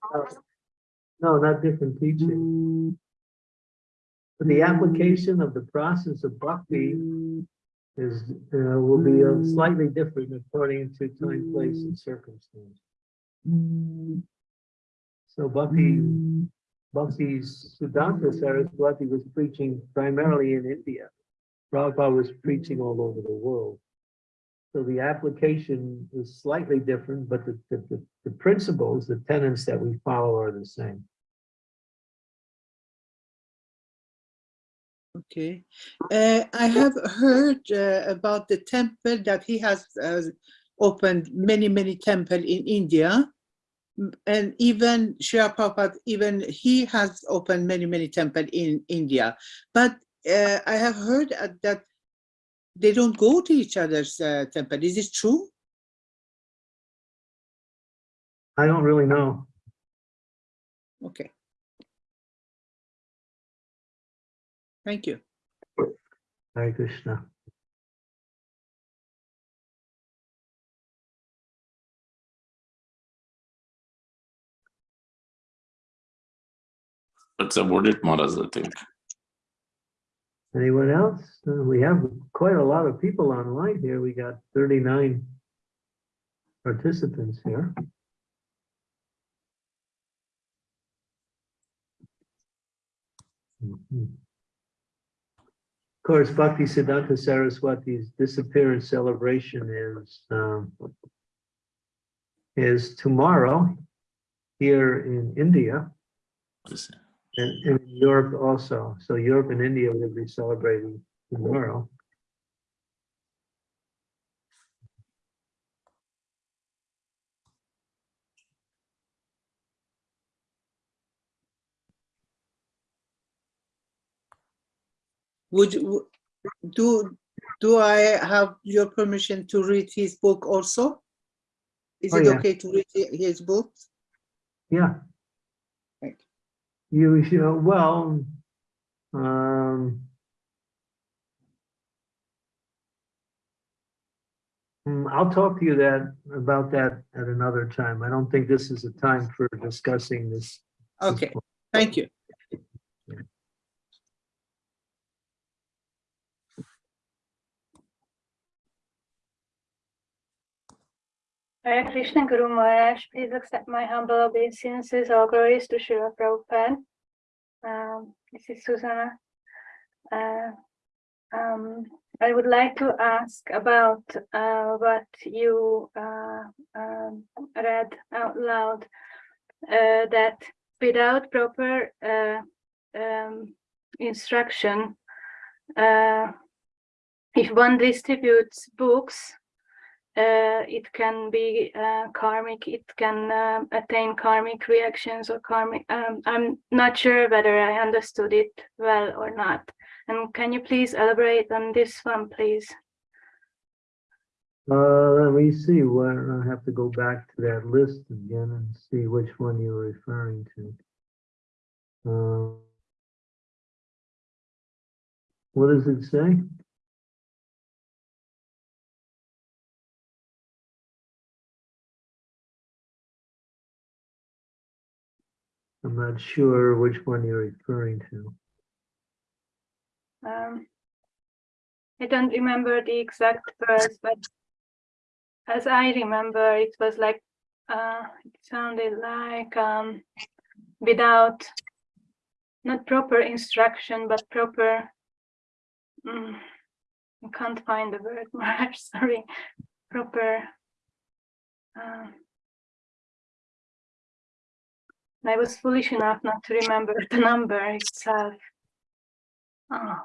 S2: No, not different teaching. The application of the process of bhakti is, uh, will be uh, slightly different according to time, place, and circumstance. So Bhakti, Bhakti's Siddhanta Saraswati was preaching primarily in India. Prabhupada was preaching all over the world. So the application is slightly different, but the, the, the- the principles, the tenets that we follow are the same.
S4: Okay, uh, I have heard uh, about the temple that he has uh, opened many, many temple in India. And even Shri Prabhupada, even he has opened many, many temple in India. But uh, I have heard uh, that they don't go to each other's uh, temple. Is this true?
S2: I don't really know.
S4: Okay. Thank you.
S2: Hare Krishna.
S1: That's about it, Maharaj, I think.
S2: Anyone else? Uh, We have quite a lot of people online here. We got thirty-nine participants here. Mhm. Of course, Bhakti Siddhanta Saraswati's disappearance celebration is um, is tomorrow here in India and and in Europe also. So Europe and India will be celebrating tomorrow.
S4: Would you, do, do I have your permission to read his book also? Is
S2: Oh,
S4: it
S2: yeah.
S4: okay to read his book?
S2: Yeah.
S4: Thank
S2: You, you, well, um. hmm, I'll talk to you that, about that at another time. I don't think this is a time for discussing this. this
S4: Okay,
S2: book.
S4: thank you.
S5: Hare Krishna Guru Maharaj, please accept my humble obeisances. All glories to Srila Prabhupada. Um, this is Susanna. Uh, um, I would like to ask about uh, what you uh, um, read out loud. Uh, that without proper uh, um, instruction, uh, if one distributes books it can be uh, karmic, it can um attain karmic reactions or karmic, um, I'm not sure whether I understood it well or not. And can you please elaborate on this one, please?
S2: Uh, let me see, where, I have to go back to that list again and see which one you're referring to. Uh, What does it say? I'm not sure which one you're referring to.
S5: Um, I don't remember the exact verse, but as I remember, it was like, uh, it sounded like, um, without not proper instruction, but proper, mm, I can't find the word, sorry, proper, uh, I was foolish enough not to remember the number itself. Oh,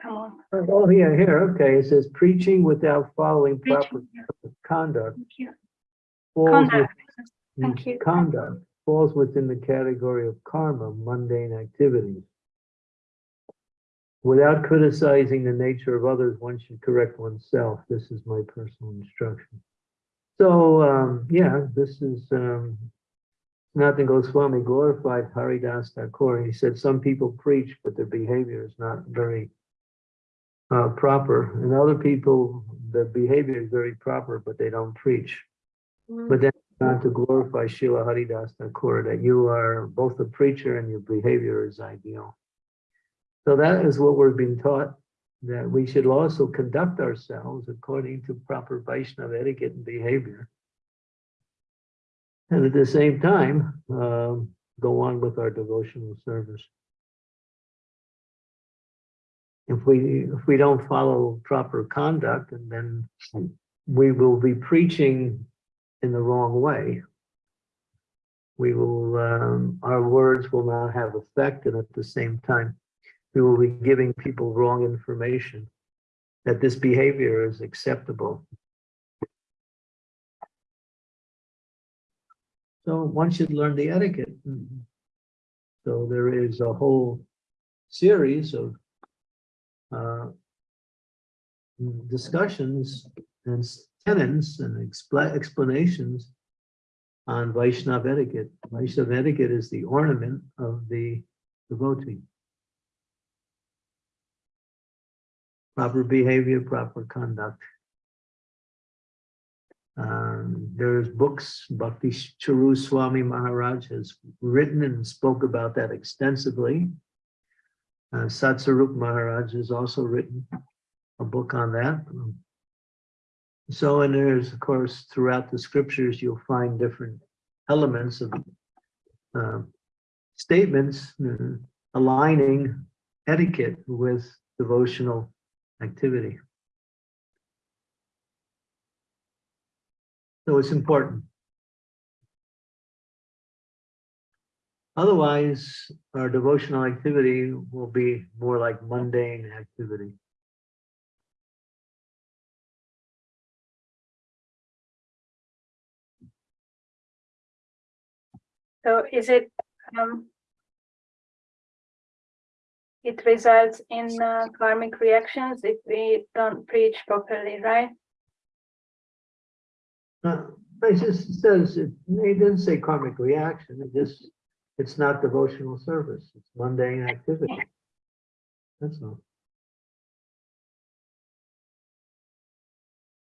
S5: come on.
S2: Oh, yeah, here, okay, it says preaching without following proper
S5: Preaching,
S2: conduct
S5: Thank you.
S2: falls
S5: Conduct.
S2: with-
S5: Thank you.
S2: Conduct falls within the category of karma, mundane activities. Without criticizing the nature of others, one should correct oneself. This is my personal instruction. So, um, yeah, this is, um, Sanatan Goswami glorified Haridas Thakur. He said some people preach, but their behavior is not very uh, proper. And other people, their behavior is very proper, but they don't preach. But then not to glorify Srila Haridas Thakur, that you are both a preacher and your behavior is ideal. So that is what we're being taught, that we should also conduct ourselves according to proper Vaishnava etiquette and behavior. And at the same time, um, go on with our devotional service. If we, if we don't follow proper conduct, and then we will be preaching in the wrong way. We will, um, our words will not have effect, and at the same time, we will be giving people wrong information that this behavior is acceptable. So one should learn the etiquette. So there is a whole series of uh, discussions and tenets and expla- explanations on Vaishnava etiquette. Vaishnava etiquette is the ornament of the devotee. Proper behavior, proper conduct. Um, there's books, Bhakti Charu Swami Maharaj has written and spoke about that extensively. Uh, Satsvarup Maharaj has also written a book on that. So, and there's, of course, throughout the scriptures, you'll find different elements of uh, statements uh, aligning etiquette with devotional activity. So it's important. Otherwise, our devotional activity will be more like mundane activity.
S5: So is it, um, it results in uh, karmic reactions if we don't preach properly, right?
S2: Uh, It just says, it it didn't say karmic reaction, it just, it's not devotional service, it's mundane activity. That's all.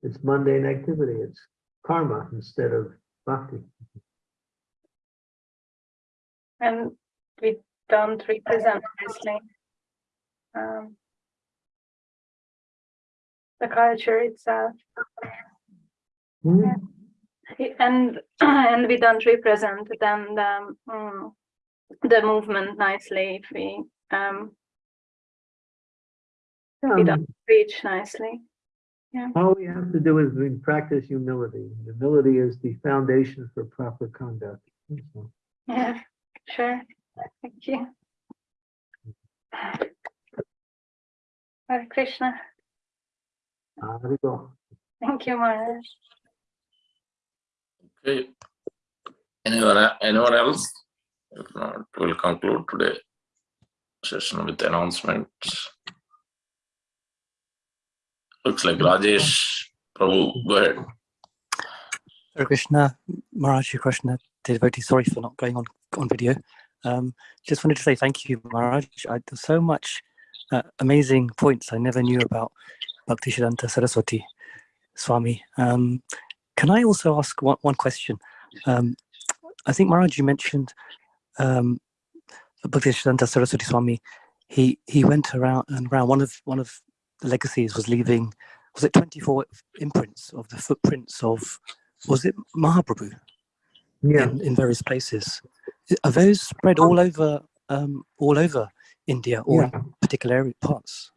S2: It's mundane activity, it's karma instead of bhakti.
S5: And we don't represent nicely um, the culture itself.
S2: Hmm?
S5: And, and we don't represent then the, mm, the movement nicely if we, um, we don't preach nicely. Yeah.
S2: All we have to do is we practice humility. Humility is the foundation for proper conduct. All.
S5: Yeah, sure. Thank you. Hare Krishna.
S2: Arigato.
S5: Thank you, Maharaj.
S1: Okay. Anyone, anyone else? If not, we'll conclude today session with announcements. Looks like Rajesh Prabhu, go ahead.
S6: Hare Krishna, Maharaj Krishna, devotee, sorry for not going on, on video. Um, just wanted to say thank you, Maharaj. I, there's so much uh, amazing points I never knew about Bhaktisiddhanta Saraswati Swami. Um, can I also ask one, one question? Um, I think Maharaj, you mentioned um, Bhaktisiddhanta Saraswati Swami. He he went around and around. One of one of the legacies was leaving. Was it 24 imprints of the footprints of? Was it Mahaprabhu?
S2: Yeah,
S6: in, in various places. Are those spread all over um, all over India or
S2: yeah.
S6: particular area parts?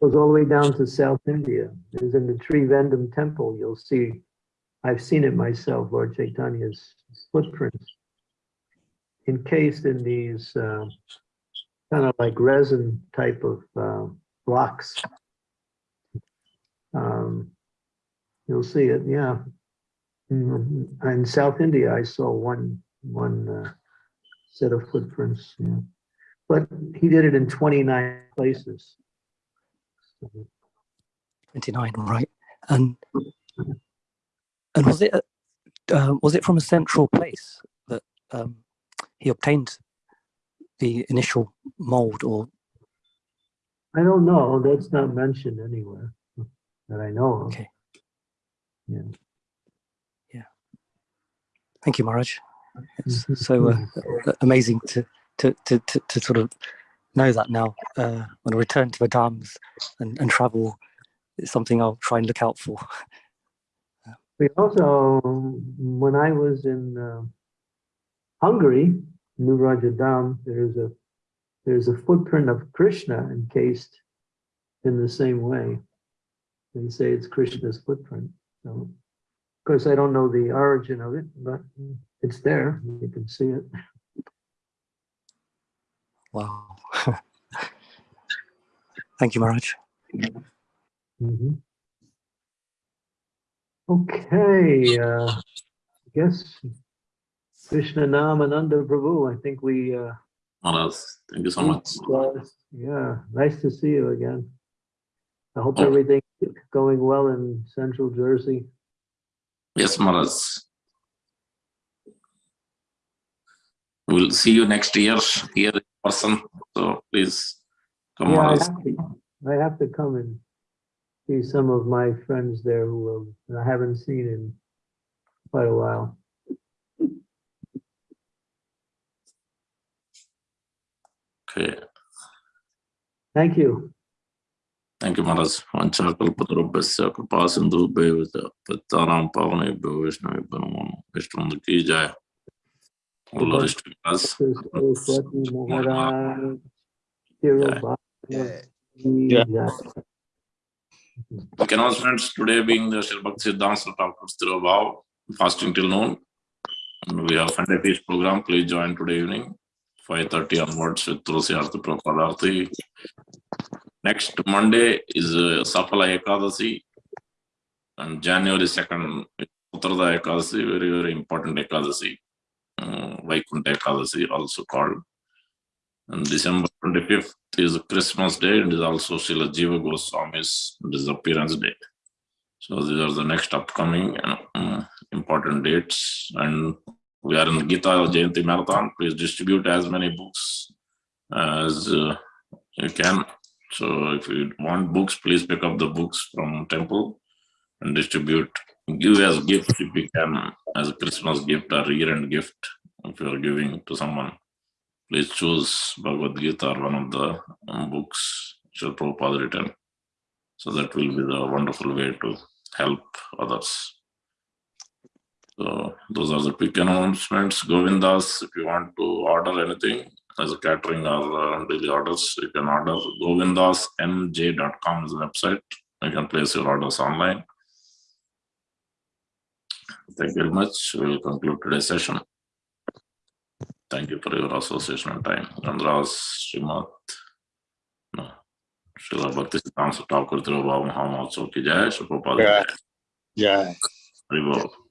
S2: Goes all the way down to South India. There's in the Trivandrum temple, you'll see, I've seen it myself, Lord Chaitanya's footprints. Encased in these uh, kind of like resin type of uh, blocks. Um, You'll see it, yeah. Mhm. In South India, I saw one, one uh, set of footprints, yeah. But he did it in 29 places.
S6: 29, right? And and was it a- uh, was it from a central place that um, he obtained the initial mold or
S2: I don't know, that's not mentioned anywhere that I know of.
S6: Okay.
S2: Yeah. Yeah.
S6: thank you Maharaj it's
S2: Mhm.
S6: so uh, uh, amazing to, to to to to sort of know that now uh, when I return to the dhams and, and travel it's something I'll try and look out for
S2: We also, when I was in uh, Hungary, New Vraja Dham, there's a, there's a footprint of Krishna encased in the same way. They say it's Krishna's footprint, so. Of course, I don't know the origin of it, but it's there, you can see it.
S6: wow thank you Maharaj
S2: Mhm. Okay, uh, I guess Krishna Nam Ananda Prabhu, I think we, uh,
S1: thank you so much.
S2: was- Yeah, nice to see you again. I hope
S1: Oh.
S2: everything is going well in central Jersey.
S1: Yes, Maharaj. We'll see you next year here in person, so please come,
S2: Yeah, I
S1: Maharaj.
S2: have to, I have to come and see some of my friends there who um, I haven't seen in quite a while.
S1: Okay.
S2: Thank you.
S1: Thank you, Maharaj. Vanchakalpatarubhasya kripa sindhubhyo cha pattanam pavanebhyo Vaishnavebhyo namo Vishnu ki jai. All our Ishtakas.
S2: Saraswati Maharaj. Dhirubhai
S7: Yeah.
S1: Okay, announcements today being the Sri Bhakti Siddhanta Thakur's Tirobhav, fasting till noon. And we have Sunday feast program. Please join today evening, five thirty onwards with Tulsi Arti Prabhupada. Next Monday is uh, Safala Ekadasi. And January second, Uttarada Ekadasi, very, very important Ekadasi. Uh, Vaikuntha Ekadasi also called. And December twenty-fifth is Christmas Day and is also Srila Jiva Goswami's disappearance day. So these are the next upcoming um, important dates. And we are in Gita Jayanti Marathon. Please distribute as many books as uh, you can. So if you want books, please pick up the books from temple and distribute. Give as gift if you can, as a Christmas gift or year-end gift if you are giving to someone please choose Bhagavad Gita or one of the um, books Srila Prabhupada written. So that will be the wonderful way to help others. So those are the quick announcements. Govindas, if you want to order anything as a catering or uh, daily orders, you can order govindasmj.com is the website. You can place your orders online. Thank you very much. We will conclude today's session. Thank you for your association and time. Andras, Srimat, no, Srila Bhakti Siddhanta Thakur Tirobhav Mahamotsav ki jai, Shri Prabhupada jai. Bol.